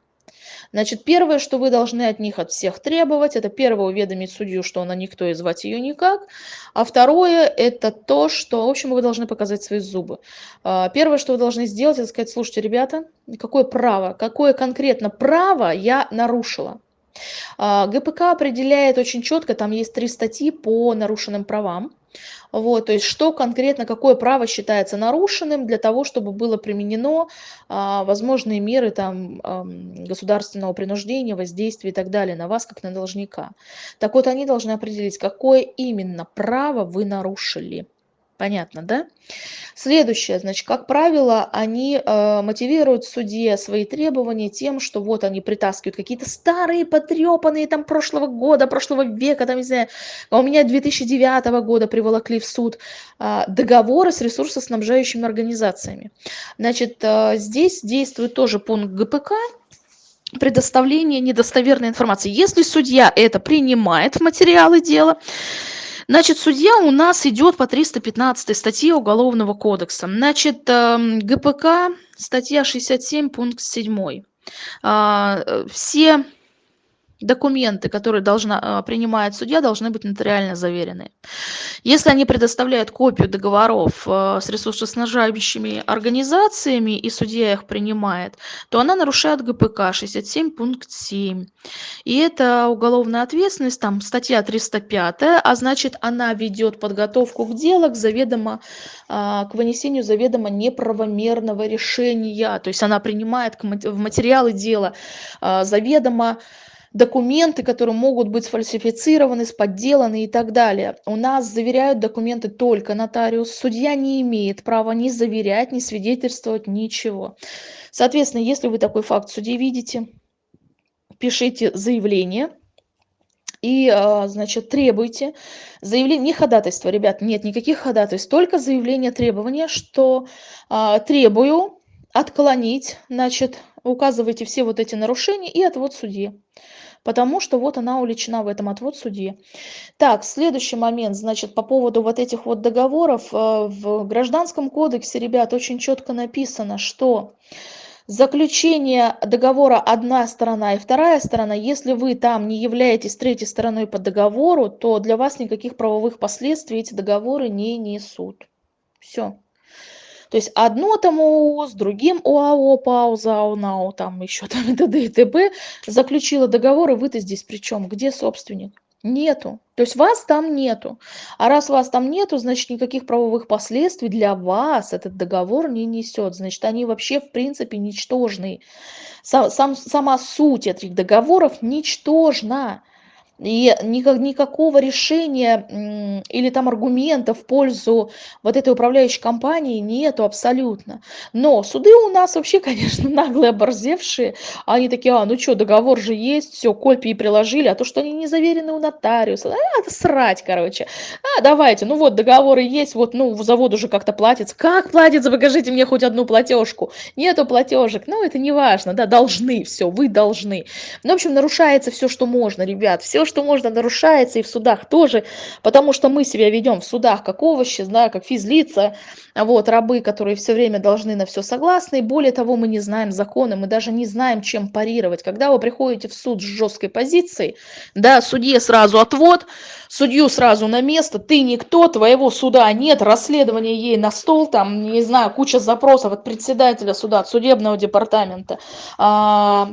Speaker 1: Значит, первое, что вы должны от них, от всех требовать, это первое уведомить судью, что она никто и звать ее никак. А второе, это то, что, в общем, вы должны показать свои зубы. А, первое, что вы должны сделать, это сказать, слушайте, ребята, какое право, какое конкретно право я нарушила? А, ГПК определяет очень четко, там есть три статьи по нарушенным правам. Вот, то есть что конкретно, какое право считается нарушенным для того, чтобы было применено а, возможные меры там, а, государственного принуждения, воздействия и так далее на вас, как на должника. Так вот, они должны определить, какое именно право вы нарушили. Понятно, да? Следующее, значит, как правило, они э, мотивируют в суде свои требования тем, что вот они притаскивают какие-то старые, потрепанные там прошлого года, прошлого века, там, не знаю, а у меня 2009 года приволокли в суд э, договоры с ресурсоснабжающими организациями. Значит, э, здесь действует тоже пункт ГПК, предоставление недостоверной информации. Если судья это принимает в материалы дела, Значит, судья у нас идет по 315 статье Уголовного кодекса. Значит, эм, ГПК, статья 67, пункт 7. А, э, все документы, которые должна, а, принимает судья, должны быть нотариально заверены. Если они предоставляют копию договоров а, с ресурсоснабжающими организациями, и судья их принимает, то она нарушает ГПК 67 пункт 7. И это уголовная ответственность, там статья 305, а значит она ведет подготовку к делу к заведомо, а, к вынесению заведомо неправомерного решения. То есть она принимает в материалы дела заведомо документы, которые могут быть сфальсифицированы, подделаны и так далее. У нас заверяют документы только нотариус. Судья не имеет права ни заверять, ни свидетельствовать, ничего. Соответственно, если вы такой факт суде видите, пишите заявление, и, а, значит, требуйте заявление, не ходатайство, ребят, нет никаких ходатайств, только заявление требования, что а, требую отклонить, значит, указывайте все вот эти нарушения и отвод судье потому что вот она увлечена в этом отвод судьи. Так, следующий момент, значит, по поводу вот этих вот договоров. Э, в Гражданском кодексе, ребят, очень четко написано, что заключение договора одна сторона и вторая сторона, если вы там не являетесь третьей стороной по договору, то для вас никаких правовых последствий эти договоры не несут. Все. То есть одно там ООО с другим ОАО, ПАО, ЗАО, НАО, там еще там и т.д. и т.п. заключила договор, и вы-то здесь при чем? Где собственник? Нету. То есть вас там нету. А раз вас там нету, значит никаких правовых последствий для вас этот договор не несет. Значит, они вообще в принципе ничтожны. Сам, сам, сама суть этих договоров ничтожна. И никак, никакого решения или там аргумента в пользу вот этой управляющей компании нету абсолютно. Но суды у нас вообще, [laughs] конечно, наглые, оборзевшие. Они такие, а, ну что, договор же есть, все, копии приложили, а то, что они не заверены у нотариуса, а, срать, короче. А, давайте, ну вот, договоры есть, вот, ну, завод уже как-то платится. Как платится? Покажите мне хоть одну платежку. Нету платежек, ну, это не важно, да, должны, все, вы должны. Ну, в общем, нарушается все, что можно, ребят, все, что можно, нарушается и в судах тоже, потому что мы себя ведем в судах как овощи, да, как физлица, вот, рабы, которые все время должны на все согласны, и более того, мы не знаем законы, мы даже не знаем, чем парировать. Когда вы приходите в суд с жесткой позицией, да, судье сразу отвод, судью сразу на место, ты никто, твоего суда нет, расследование ей на стол, там, не знаю, куча запросов от председателя суда, от судебного департамента, а,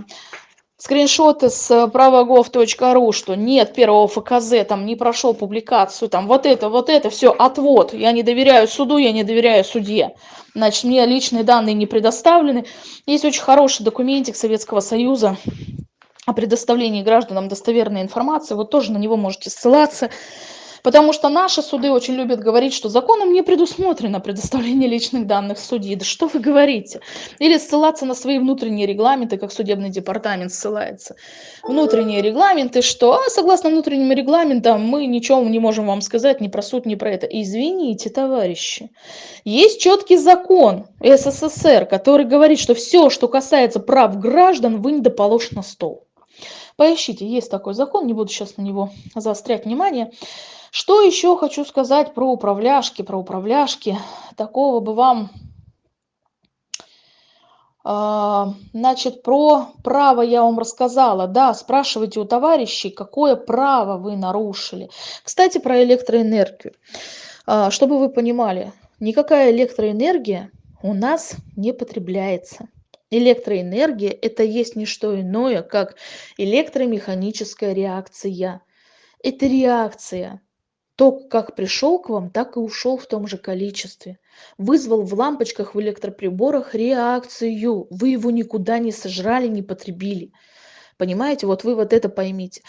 Speaker 1: скриншоты с правогов.ру, что нет первого ФКЗ, там не прошел публикацию, там вот это, вот это, все, отвод. Я не доверяю суду, я не доверяю судье. Значит, мне личные данные не предоставлены. Есть очень хороший документик Советского Союза о предоставлении гражданам достоверной информации. Вот тоже на него можете ссылаться. Потому что наши суды очень любят говорить, что законом не предусмотрено предоставление личных данных судьи. Да что вы говорите? Или ссылаться на свои внутренние регламенты, как судебный департамент ссылается. Внутренние регламенты, что а, согласно внутренним регламентам мы ничего не можем вам сказать ни про суд, ни про это. Извините, товарищи. Есть четкий закон СССР, который говорит, что все, что касается прав граждан, вы не доположь на стол. Поищите, есть такой закон, не буду сейчас на него заострять внимание. Что еще хочу сказать про управляшки, про управляшки. Такого бы вам А, значит, про право я вам рассказала. Да, спрашивайте у товарищей, какое право вы нарушили. Кстати, про электроэнергию. А, чтобы вы понимали, никакая электроэнергия у нас не потребляется. Электроэнергия – это есть не что иное, как электромеханическая реакция. Это реакция. Ток как пришел к вам, так и ушел в том же количестве. Вызвал в лампочках в электроприборах реакцию. Вы его никуда не сожрали, не потребили. Понимаете, вот вы вот это поймите.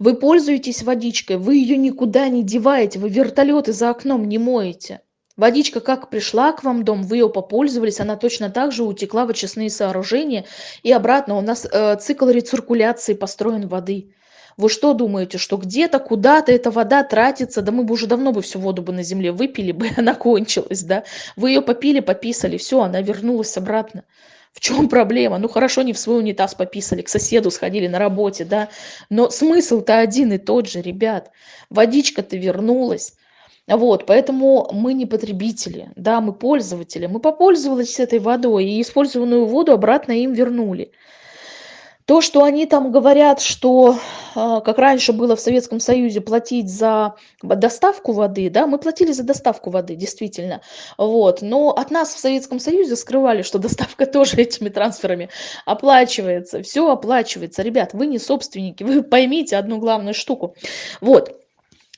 Speaker 1: Вы пользуетесь водичкой, вы ее никуда не деваете, вы вертолеты за окном не моете. Водичка как пришла к вам в дом, вы ее попользовались, она точно так же утекла в очистные сооружения и обратно. У нас э, цикл рециркуляции построен воды. Вы что думаете, что где-то, куда-то эта вода тратится? Да мы бы уже давно бы всю воду бы на земле выпили бы, [laughs] она кончилась, да? Вы ее попили, пописали, все, она вернулась обратно. В чем [laughs] проблема? Ну хорошо, не в свой унитаз пописали, к соседу сходили на работе, да? Но смысл-то один и тот же, ребят. Водичка-то вернулась. Вот, поэтому мы не потребители, да, мы пользователи. Мы попользовались этой водой и использованную воду обратно им вернули. То, что они там говорят, что а, как раньше было в Советском Союзе платить за доставку воды, да, мы платили за доставку воды, действительно, вот, но от нас в Советском Союзе скрывали, что доставка [laughs] тоже этими трансферами оплачивается, все оплачивается. Ребят, вы не собственники, вы поймите одну главную штуку. Вот,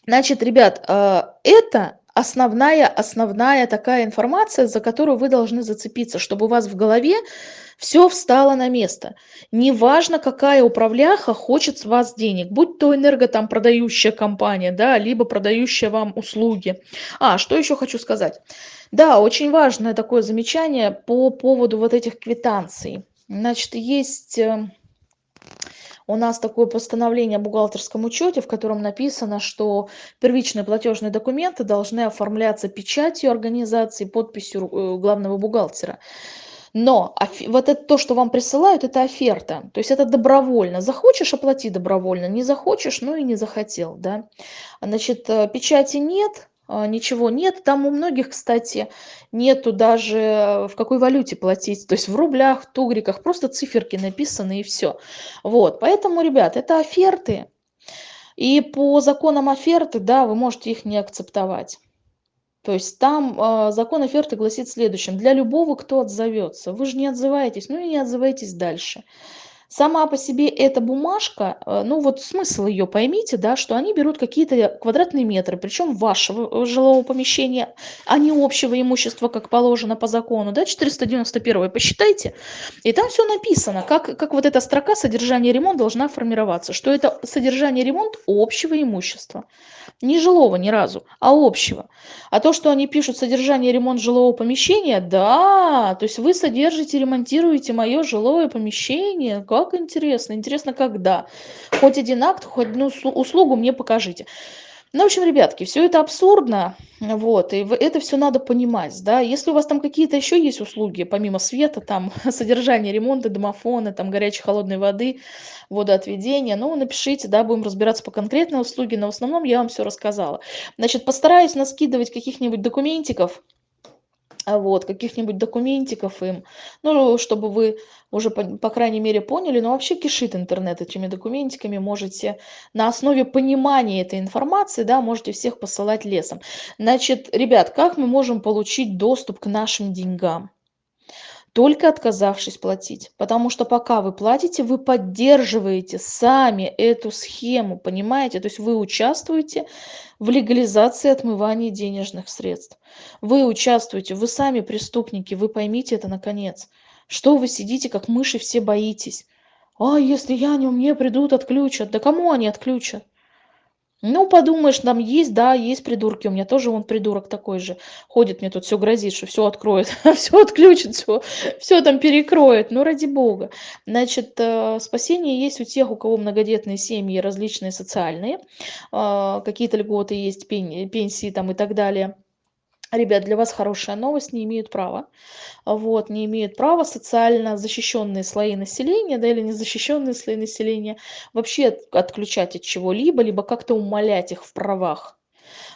Speaker 1: Значит, ребят, э, это основная, основная такая информация, за которую вы должны зацепиться, чтобы у вас в голове все встало на место. Неважно, какая управляха хочет с вас денег, будь то энерго там продающая компания, да, либо продающая вам услуги. А, что еще хочу сказать? Да, очень важное такое замечание по поводу вот этих квитанций. Значит, есть э, у нас такое постановление о бухгалтерском учете, в котором написано, что первичные платежные документы должны оформляться печатью организации, подписью э, главного бухгалтера. Но вот это то, что вам присылают, это оферта. То есть это добровольно. Захочешь, оплати добровольно. Не захочешь, ну и не захотел. Да? Значит, э, печати нет, ничего нет. Там у многих, кстати, нету даже в какой валюте платить. То есть в рублях, тугриках, просто циферки написаны и все. Вот, поэтому, ребят, это оферты. И по законам оферты, да, вы можете их не акцептовать. То есть там э, закон оферты гласит следующим. Для любого, кто отзовется. Вы же не отзываетесь, ну и не отзывайтесь дальше. Сама по себе эта бумажка, э, ну вот смысл ее поймите, да, что они берут какие-то квадратные метры, причем вашего э, жилого помещения, а не общего имущества, как положено по закону, да, 491 посчитайте, и там все написано, как, как вот эта строка содержание ремонт должна формироваться, что это содержание ремонт общего имущества, не жилого ни разу, а общего. А то, что они пишут содержание ремонт жилого помещения, да, то есть вы содержите, ремонтируете мое жилое помещение, как интересно. Интересно, когда. Хоть один акт, хоть одну услугу мне покажите. Ну, в общем, ребятки, все это абсурдно, вот, и это все надо понимать, да. Если у вас там какие-то еще есть услуги, помимо света, там, [laughs] содержание ремонта, домофона, там, горячей, холодной воды, водоотведения, ну, напишите, да, будем разбираться по конкретной услуге, но в основном я вам все рассказала. Значит, постараюсь наскидывать каких-нибудь документиков, вот, каких-нибудь документиков им, ну, чтобы вы уже, по, по крайней мере, поняли, но вообще кишит интернет этими документиками, можете на основе понимания этой информации, да, можете всех посылать лесом. Значит, ребят, как мы можем получить доступ к нашим деньгам? Только отказавшись платить. Потому что пока вы платите, вы поддерживаете сами эту схему, понимаете? То есть вы участвуете в легализации отмывания денежных средств. Вы участвуете, вы сами преступники, вы поймите это наконец. Что вы сидите, как мыши, все боитесь? А если я не мне придут, отключат. Да кому они отключат? Ну, подумаешь, там есть, да, есть придурки. У меня тоже он придурок такой же. Ходит мне тут, все грозит, что все откроет, [laughs] все отключит, все, все там перекроет. Ну, ради бога. Значит, э, спасение есть у тех, у кого многодетные семьи, различные социальные. Э, какие-то льготы есть, пенсии там и так далее. Ребят, для вас хорошая новость, не имеют права. Вот, не имеют права социально защищенные слои населения, да, или незащищенные слои населения вообще отключать от чего-либо, либо как-то умалять их в правах.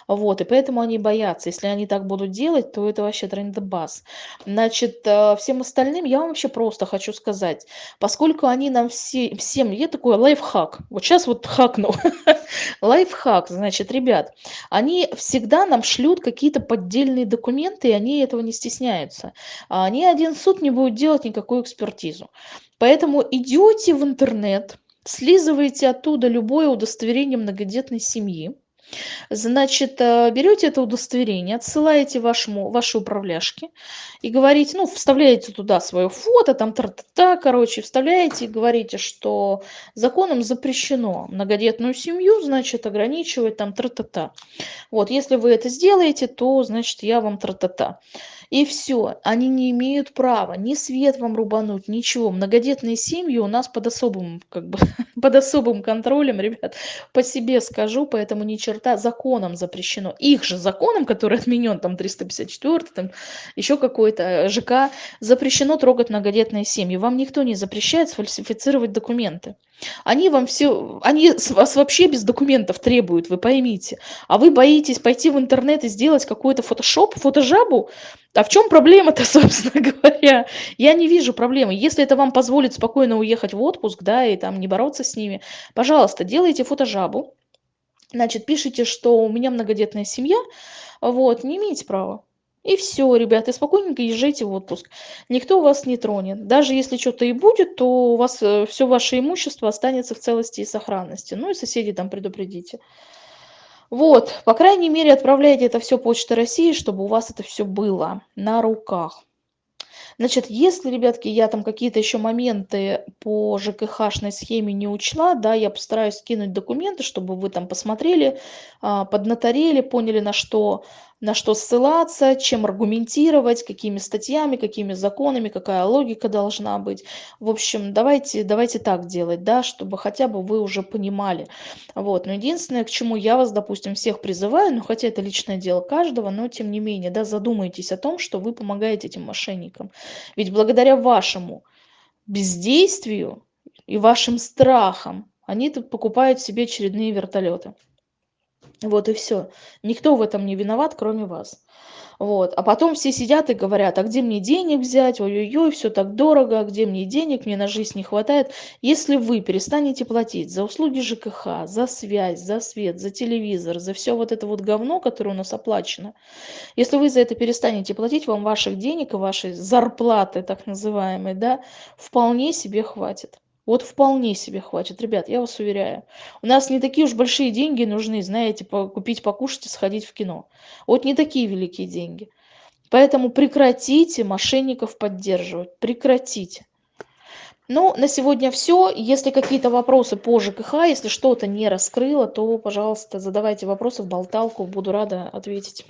Speaker 1: Вот, и поэтому они боятся. Если они так будут делать, то это вообще трендебас. Значит, э, всем остальным я вам вообще просто хочу сказать, поскольку они нам все, всем, я такой лайфхак, вот сейчас вот хакну, [laughs] лайфхак, значит, ребят, они всегда нам шлют какие-то поддельные документы, и они этого не стесняются. А ни один суд не будет делать никакую экспертизу. Поэтому идете в интернет, слизываете оттуда любое удостоверение многодетной семьи, Значит, э, берете это удостоверение, отсылаете вашему, вашей управляшке и говорите, ну, вставляете туда свое фото, там тра-та-та, короче, вставляете и говорите, что законом запрещено многодетную семью, значит, ограничивать там тра-та-та. Вот, если вы это сделаете, то, значит, я вам тра-та-та. И все, они не имеют права ни свет вам рубануть, ничего. Многодетные семьи у нас под особым, как бы, [laughs] под особым контролем, ребят, по себе скажу, поэтому ни черта законом запрещено. Их же законом, который отменен, там 354, там еще какой-то э, ЖК, запрещено трогать многодетные семьи. Вам никто не запрещает сфальсифицировать документы. Они вам все, они вас вообще без документов требуют, вы поймите. А вы боитесь пойти в интернет и сделать какой-то фотошоп, фотожабу? А в чем проблема-то, [laughs] собственно говоря? Я не вижу проблемы. Если это вам позволит спокойно уехать в отпуск, да, и там не бороться с ними, пожалуйста, делайте фотожабу. Значит, пишите, что у меня многодетная семья, вот, не имеете права. И все, ребята, спокойненько езжайте в отпуск. Никто вас не тронет. Даже если что-то и будет, то у вас э, все ваше имущество останется в целости и сохранности. Ну и соседей там предупредите. Вот, по крайней мере, отправляйте это все Почтой России, чтобы у вас это все было на руках. Значит, если, ребятки, я там какие-то еще моменты по ЖКХшной схеме не учла, да, я постараюсь скинуть документы, чтобы вы там посмотрели, а, поднаторели, поняли, на что, на что ссылаться, чем аргументировать, какими статьями, какими законами, какая логика должна быть. В общем, давайте, давайте так делать, да, чтобы хотя бы вы уже понимали. Вот. Но единственное, к чему я вас, допустим, всех призываю, ну хотя это личное дело каждого, но тем не менее, да, задумайтесь о том, что вы помогаете этим мошенникам. Ведь благодаря вашему бездействию и вашим страхам они тут покупают себе очередные вертолеты. Вот и все. Никто в этом не виноват, кроме вас. Вот. А потом все сидят и говорят, а где мне денег взять, ой-ой-ой, все так дорого, а где мне денег, мне на жизнь не хватает. Если вы перестанете платить за услуги ЖКХ, за связь, за свет, за телевизор, за все вот это вот говно, которое у нас оплачено, если вы за это перестанете платить, вам ваших денег и вашей зарплаты, так называемой, да, вполне себе хватит. Вот вполне себе хватит, ребят, я вас уверяю. У нас не такие уж большие деньги нужны, знаете, купить, покушать и сходить в кино. Вот не такие великие деньги. Поэтому прекратите мошенников поддерживать, прекратите. Ну, на сегодня все. Если какие-то вопросы по ЖКХ, если что-то не раскрыло, то, пожалуйста, задавайте вопросы в болталку, буду рада ответить.